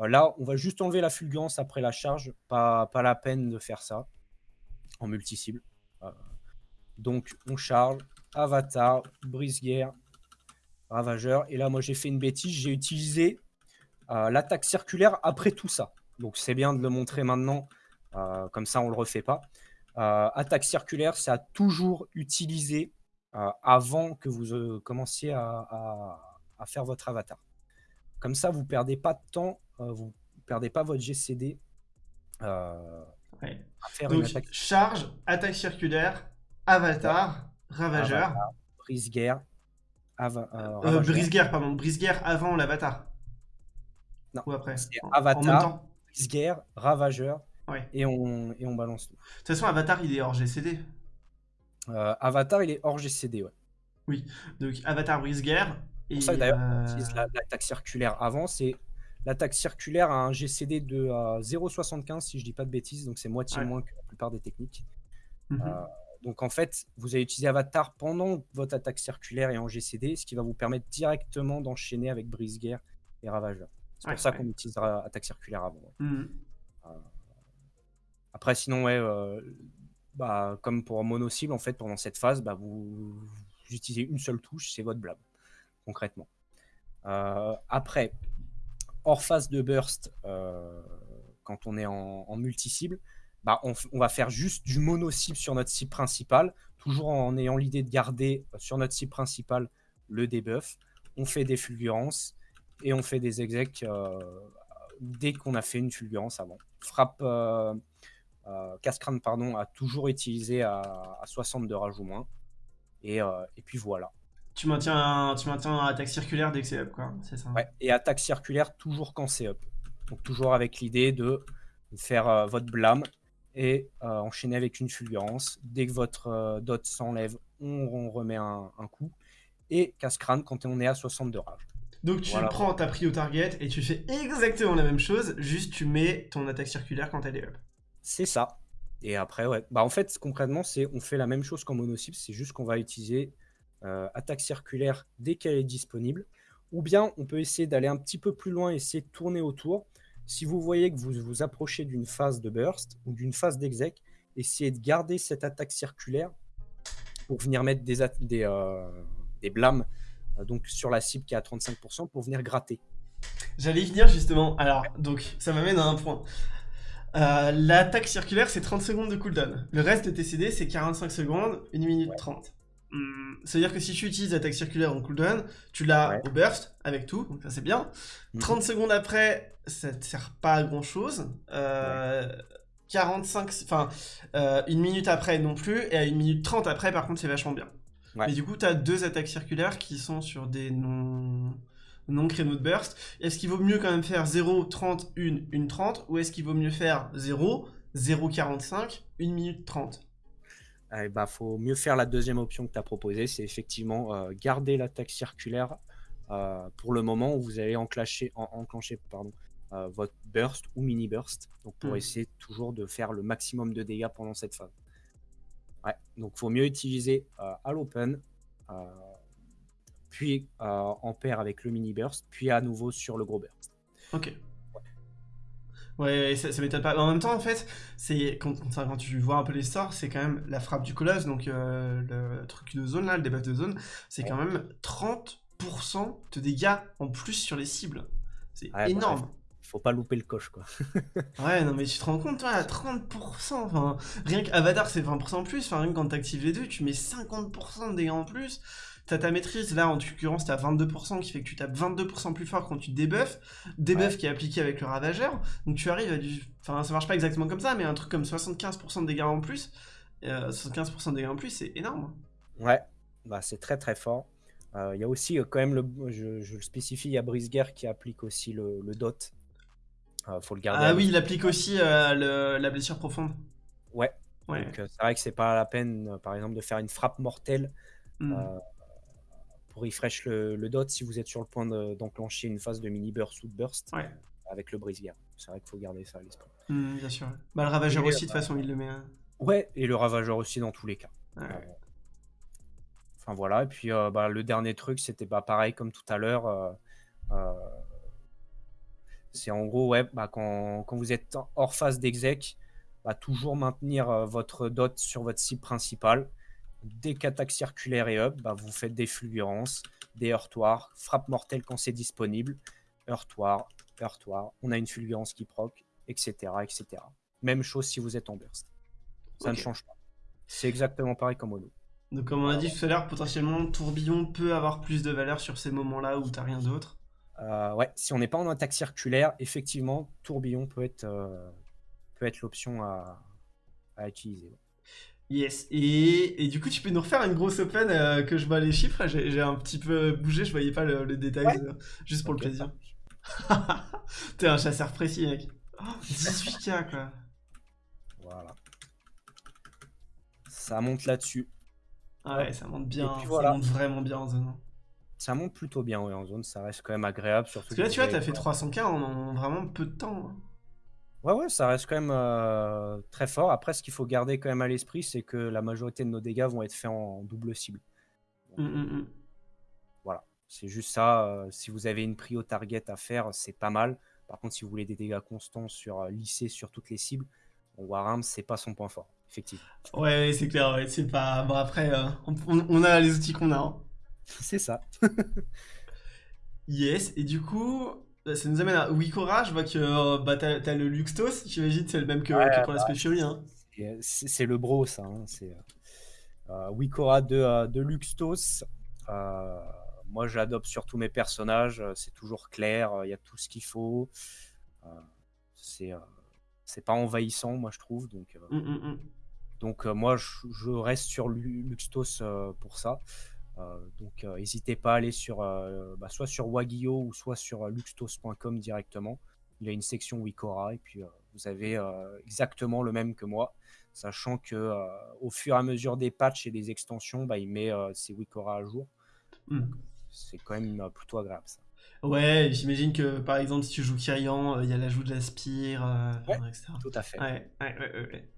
heu, là, on va juste enlever la fulgurance après la charge, pas la peine de faire ça en multi-cible. Heu, donc on charge, avatar, brise-guerre, ravageur et là, moi, j'ai fait une bêtise, j'ai utilisé, l'attaque circulaire après tout ça. Donc c'est bien de le montrer maintenant, comme ça on le refait pas. Heu, attaque circulaire, c'est à toujours utiliser, heu, avant que vous, heu, commenciez à à à faire votre avatar. Comme ça, vous perdez pas de temps, vous perdez pas votre GCD, heu, Ouais. à faire une Donc attaque charge, attaque circulaire, avatar, ravageur. avatar, brise-guerre, ava brise-guerre, pardon, brise-guerre avant l'avatar? Non, Ou après? avatar, brise-guerre, ravageur Ouais. et on et on balance tout. De toute façon, avatar, il est hors GCD. Heu, avatar, il est hors GCD, ouais. Oui, donc avatar brise-guerre Pour ça et d'ailleurs qu'on utilise heu l'a l'attaque circulaire avant, c'est l'attaque circulaire a un GCD de, heu, 0,75 si je dis pas de bêtises, donc c'est moitié ouais. moins que la plupart des techniques. Mmh Heu, mh. donc en fait, vous allez utiliser avatar pendant votre attaque circulaire et en GCD, ce qui va vous permettre directement d'enchaîner avec brise-guerre et ravageur. C'est Ouais, pour ça ouais. qu'on utilisera attaque circulaire avant, ouais. Mmh mh. Après sinon, heu, bah, comme pour mono cible, en fait, pendant cette phase, bah, vous utilisez une seule touche, c'est votre blâme, concrètement. Heu, après, hors phase de burst, heu, quand on est en multi-cible, bah, on va faire juste du mono cible sur notre cible principale, toujours en ayant l'idée de garder, sur notre cible principale le debuff. On fait des fulgurances et on fait des execs, dès qu'on a fait une fulgurance avant. Frappe, heu, casse-crâne, pardon, à toujours utiliser à à 60 de rage ou moins et et puis voilà. Tu maintiens tu maintiens attaque circulaire dès que c'est up, quoi, c'est ça? Ouais et attaque circulaire toujours quand c'est up. Donc toujours avec l'idée de faire, heu, votre blâme et heu, enchaîner avec une fulgurance. Dès que votre, dot s'enlève, on on remet un un coup et casse-crâne quand on est à 60 de rage. Donc tu Voilà, prends ta prio target et tu fais exactement la même chose, juste tu mets ton attaque circulaire quand elle est up. C'est ça et après ouais, bah, en fait concrètement c'est on fait la même chose qu'en mono cible, c'est juste qu'on va utiliser, heu, attaque circulaire dès qu'elle est disponible ou bien on peut essayer d'aller un petit peu plus loin, essayer de tourner autour. Si vous voyez que vous vous approchez d'une phase de burst ou d'une phase d'exec, essayez de garder cette attaque circulaire pour venir mettre des des, heu, des blâmes, heu, donc sur la cible qui est à 35% pour venir gratter. J'allais y venir justement. Alors, donc ça m'amène à un point. Heu, l'attaque circulaire, c'est 30 secondes de cooldown. Le reste de tes CD, c'est 45 secondes, 1 minute Ouais, 30. Mmh, c'est-à-dire que si tu utilises l'attaque circulaire en cooldown, tu l'as ouais. au burst avec tout, donc ça c'est bien. Mmh 30 secondes après, ça te sert pas à grand chose. Ouais. Euh, 45, enfin, euh, une minute après non plus, et à une minute 30 après, par contre, c'est vachement bien. Ouais. Mais du coup, tu as deux attaques circulaires qui sont sur des non, non créneaux de burst. Est-ce qu'il vaut mieux quand même faire 0, 30, 1, 1, 30 ou est-ce qu'il vaut mieux faire 0, 0, 45, 1 minute 30 Eh bah, faut mieux faire la deuxième option que tu as proposée, c'est effectivement, heu, garder l'attaque circulaire, heu, pour le moment où vous allez enclencher en enclencher pardon, heu, votre burst ou mini burst, donc pour Hmm. essayer toujours de faire le maximum de dégâts pendant cette phase. Ouais, donc faut mieux utiliser, heu, à l'open, heu, puis, heu, en paire avec le mini burst, puis à nouveau sur le gros burst. Ok. Ouais, ça, ça m'étonne pas. En même temps, en fait, c'est quand, tu vois un peu les sorts, c'est quand même la frappe du colosse, donc euh, le truc de zone là, le debuff de zone, c'est quand même 30% de dégâts en plus sur les cibles. C'est Ouais, bah, énorme. Faut pas louper le coche, quoi. [laughs] Ouais, non, mais tu te rends compte, toi, à 30%, enfin, rien qu'Avatar, c'est 20% en plus, enfin, rien que quand t'actives les deux, tu mets 50% de dégâts en plus. T'as ta maîtrise, là, en l'occurrence, t'as 22%, qui fait que tu tapes 22% plus fort quand tu débuffes, Ouais. qui est appliqué avec le ravageur, donc tu arrives à du... Enfin, ça marche pas exactement comme ça, mais un truc comme 75% de dégâts en plus, euh, 75% de dégâts en plus, c'est énorme. Ouais, bah, c'est très très fort. Euh, Il y a aussi euh, quand même, le, je, je le spécifie, il y a Brisguer qui applique aussi le, le dot. Euh, faut le garder. Ah oui, il applique aussi euh, le- la blessure profonde. Ouais, Ouais. donc euh, c'est vrai que c'est pas la peine, euh, par exemple, de faire une frappe mortelle Hmm. Pour refresh le, le dot si vous êtes sur le point de- d'enclencher une phase de mini burst ou de burst Ouais. avec le Brisguer. C'est vrai qu'il faut garder ça à l'esprit. Hmm, bien sûr. Bah, le ravageur Et, aussi, de toute euh, façon, il le met. hein. Ouais, et le ravageur aussi dans tous les cas. Ouais. Euh, Enfin voilà, et puis euh, bah, le dernier truc, c'était bah, pareil comme tout à l'heure. euh, c'est en gros, ouais, bah, quand, quand vous êtes hors phase d'exec, bah, toujours maintenir votre dot sur votre cible principale. Dès qu'attaque circulaire est up, bah, vous faites des fulgurances, des heurtoirs, frappe mortelle quand c'est disponible, heurtoir, heurtoir, on a une fulgurance qui proc, etc., etc. Même chose si vous êtes en burst. Ça ne change pas. C'est exactement pareil comme Ono. Donc comme on a dit tout à l'heure, potentiellement tourbillon peut avoir plus de valeur sur ces moments-là où t'as rien d'autre. Euh, ouais, si on n'est pas en attaque circulaire, effectivement, tourbillon peut être, euh, peut être l'option à, à utiliser. Yes. Et, et du coup, tu peux nous refaire une grosse open euh, que je vois les chiffres? J'ai un petit peu bougé, je voyais pas le, le détail, Ouais. euh, juste pour le plaisir. [laughs] T'es un chasseur précis, mec. Oh, 18k quoi. Voilà. Ça monte là-dessus. Ah ouais, ça monte bien, ça monte vraiment bien en zone. Ça monte plutôt bien ouais, en zone, ça reste quand même agréable. Surtout Parce que là, tu vois, t'as fait 300k en, en vraiment peu de temps. hein. Ouais, ouais, ça reste quand même euh, très fort. Après, ce qu'il faut garder quand même à l'esprit, c'est que la majorité de nos dégâts vont être faits en double cible. Hum, hum, hum. Voilà, c'est juste ça. euh, si vous avez une prio target à faire, c'est pas mal. Par contre, si vous voulez des dégâts constants sur euh, lissés sur toutes les cibles, bon, Warham, c'est pas son point fort, effectivement. Ouais, ouais, c'est clair, ouais, c'est pas. Bon, après, euh, on, on- on a les outils qu'on a. hein. c'est ça. [laughs] Yes, et du coup, euh, ça nous amène à Wikora. Je vois que euh, bah, t'as le Luxtos, j'imagine, c'est le même que, Ouais, que pour la Fury, Hein. Euh, C'est le bro, ça. hein, C'est euh, euh, Wikora de, euh, de Luxtos. Euh, moi, j'adopte sur tous mes personnages. euh, C'est toujours clair. euh, Il y a tout ce qu'il faut. Euh, c'est euh, pas envahissant, moi, je trouve. Donc, euh, Hum, hum, hum. donc euh, moi, je, je reste sur Lu- Luxtos euh, pour ça. Euh, donc, euh, n'hésitez pas à aller sur, euh, bah, soit sur Wagio ou soit sur luxtos.com directement. Il y a une section Wikora et puis vous avez exactement le même que moi, sachant que au fur et à mesure des patchs et des extensions, bah, il met ses Wikora à jour. Hum. C'est quand même plutôt agréable ça. Ouais, j'imagine que par exemple, si tu joues Kyrian, euh, il y a l'ajout de la spire, euh, Ouais. etc. Tout à fait. Ouais, ouais.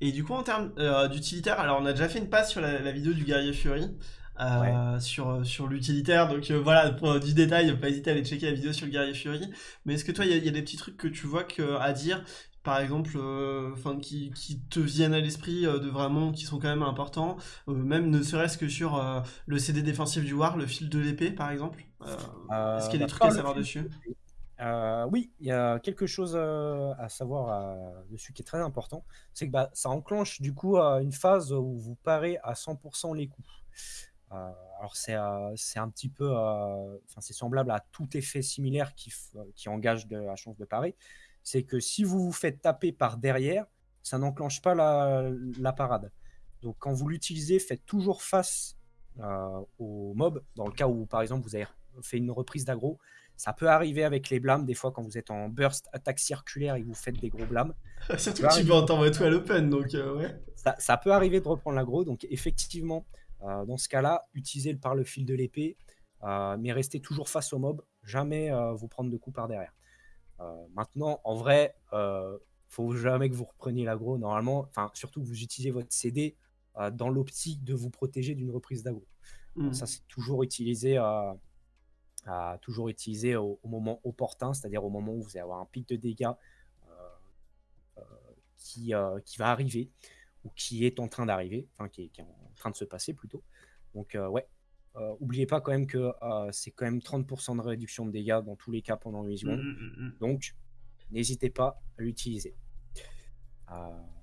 Et du coup, en termes euh, d'utilitaire, alors on a déjà fait une passe sur la, la vidéo du guerrier Fury, euh, sur, sur l'utilitaire, donc euh, voilà, pour euh, du détail, pas hésiter à aller checker la vidéo sur le guerrier Fury. Mais est-ce que toi, il y, a- il y a des petits trucs que tu vois que, à dire, par exemple, euh, enfin, qui, qui te viennent à l'esprit euh, de vraiment, qui sont quand même importants, euh, même ne serait-ce que sur euh, le CD défensif du War, le fil de l'épée, par exemple euh, Euh, Est-ce qu'il y a des trucs à savoir dessus? Euh, oui, il y a quelque chose euh, à savoir euh, dessus qui est très important. C'est que bah, ça enclenche du coup euh, une phase où vous parez à 100% les coups. Euh, alors c'est euh, c'est un petit peu, euh, enfin c'est semblable à tout effet similaire qui, qui engage de la chance de parer. C'est que si vous vous faites taper par derrière, ça n'enclenche pas la, la parade. Donc quand vous l'utilisez, faites toujours face euh, au mob. Dans le cas où par exemple vous avez fait une reprise d'aggro, ça peut arriver avec les blâmes, des fois quand vous êtes en burst, attaque circulaire et que vous faites des gros blâmes. [laughs] Surtout que tu vas t'envoyer tout à l'open, donc euh, ouais. Ça, ça peut arriver de reprendre l'aggro, donc effectivement, euh, dans ce cas-là, utilisez le par le fil de l'épée, euh, mais restez toujours face au mob, jamais euh, vous prendre de coups par derrière. Maintenant, en vrai, faut jamais que vous repreniez l'aggro, normalement, enfin surtout que vous utilisez votre CD dans l'optique de vous protéger d'une reprise d'aggro. Mm. Ça, c'est toujours utilisé, toujours utilisé au, au moment opportun, c'est-à-dire au moment où vous allez avoir un pic de dégâts, qui, qui va arriver, ou qui est en train d'arriver, enfin qui est, en train de se passer plutôt. Donc ouais, oubliez pas quand même que c'est quand même 30% de réduction de dégâts dans tous les cas pendant 8 secondes. Mmh, mmh, mmh, donc n'hésitez pas à l'utiliser.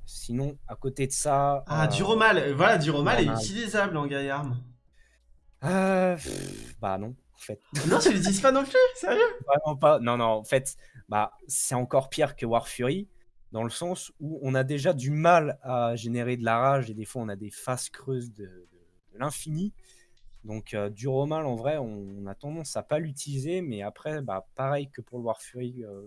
sinon, à côté de ça... Ah, du romal Voilà, du romal est utilisable en gaillarme. Euh, bah non, en fait. [laughs] Non, tu l'utilises pas non plus, sérieux? Vraiment pas. Non, non, en fait, bah, c'est encore pire que War Fury, dans le sens où on a déjà du mal à générer de la rage et des fois on a des faces creuses de, l'infini. Donc euh, du Romal, en vrai, on, a tendance à pas l'utiliser, mais après, bah, pareil que pour le War Fury, euh,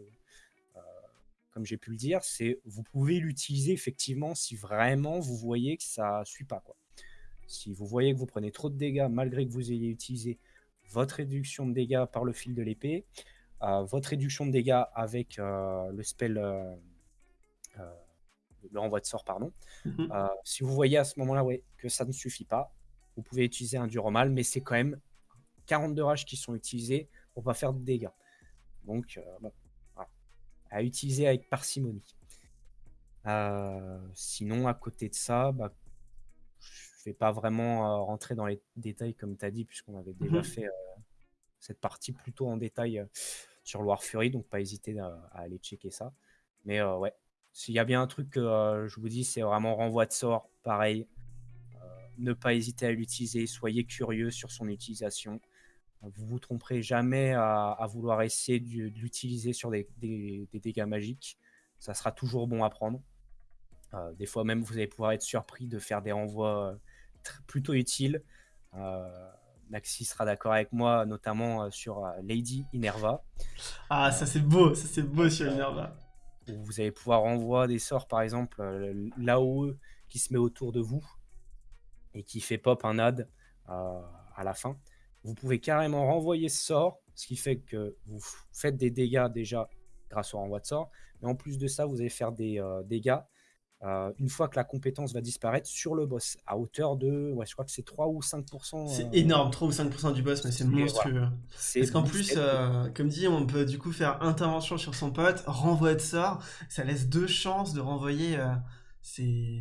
comme j'ai pu le dire, c'est vous pouvez l'utiliser effectivement si vraiment vous voyez que ça suit pas. Quoi. Si vous voyez que vous prenez trop de dégâts malgré que vous ayez utilisé votre réduction de dégâts par le fil de l'épée, euh, votre réduction de dégâts avec euh, le spell, euh, le renvoi de sort, pardon. Mhm. si vous voyez à ce moment-là ouais, que ça ne suffit pas, vous pouvez utiliser un Duromal, mais c'est quand même 42 rages qui sont utilisés pour pas faire de dégâts. Donc, à utiliser avec parcimonie. sinon, à côté de ça, bah, pas vraiment rentrer dans les détails comme tu as dit, puisqu'on avait déjà mmh fait cette partie plutôt en détail sur Loire Fury, donc pas hésiter à, aller checker ça. Mais ouais, s'il y a bien un truc que je vous dis, c'est vraiment renvoi de sort, pareil. ne pas hésiter à l'utiliser, soyez curieux sur son utilisation. Vous vous tromperez jamais à, vouloir essayer de, l'utiliser sur des, des, dégâts magiques. Ça sera toujours bon à prendre. des fois même, vous allez pouvoir être surpris de faire des renvois plutôt utile. Euh, Maxi sera d'accord avec moi, notamment euh, sur euh, Lady Inerva. Ah, ça c'est beau, ça c'est beau sur Inerva. Vous allez pouvoir renvoyer des sorts, par exemple, l'AOE qui se met autour de vous et qui fait pop un ad à la fin. Vous pouvez carrément renvoyer ce sort, ce qui fait que vous faites des dégâts déjà grâce au renvoi de sort. Mais en plus de ça, vous allez faire des dégâts euh, une fois que la compétence va disparaître sur le boss, à hauteur de, ouais, je crois que c'est 3 ou 5%. C'est euh, énorme, 3 ou 5% du boss, mais c'est monstrueux. Parce qu'en plus, euh, comme dit, on peut du coup faire intervention sur son pote, renvoi de sort, ça laisse deux chances de renvoyer. c'est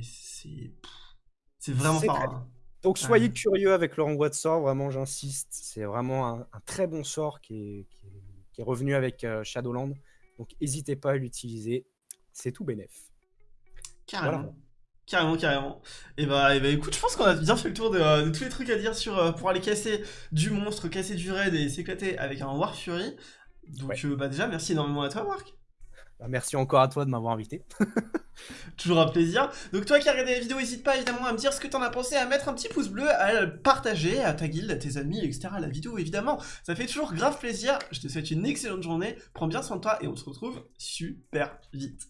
c'est vraiment pas. Donc soyez curieux avec le renvoi de sort, vraiment j'insiste. C'est vraiment un, très bon sort qui est, qui est, revenu avec Shadowland. Donc n'hésitez pas à l'utiliser, c'est tout bénef. Carrément. Carrément, carrément. Et bah, et bah, écoute, je pense qu'on a bien fait le tour de, euh, tous les trucs à dire sur euh, pour aller casser du monstre, casser du raid et s'éclater avec un War Fury. Donc euh, bah déjà, merci énormément à toi, Marc. Bah, merci encore à toi de m'avoir invité. [laughs] Toujours un plaisir. Donc toi qui as regardé la vidéo, n'hésite pas évidemment à me dire ce que t'en as pensé, à mettre un petit pouce bleu, à le partager à ta guilde, à tes amis, etc. La vidéo évidemment. Ça fait toujours grave plaisir. Je te souhaite une excellente journée. Prends bien soin de toi et on se retrouve super vite.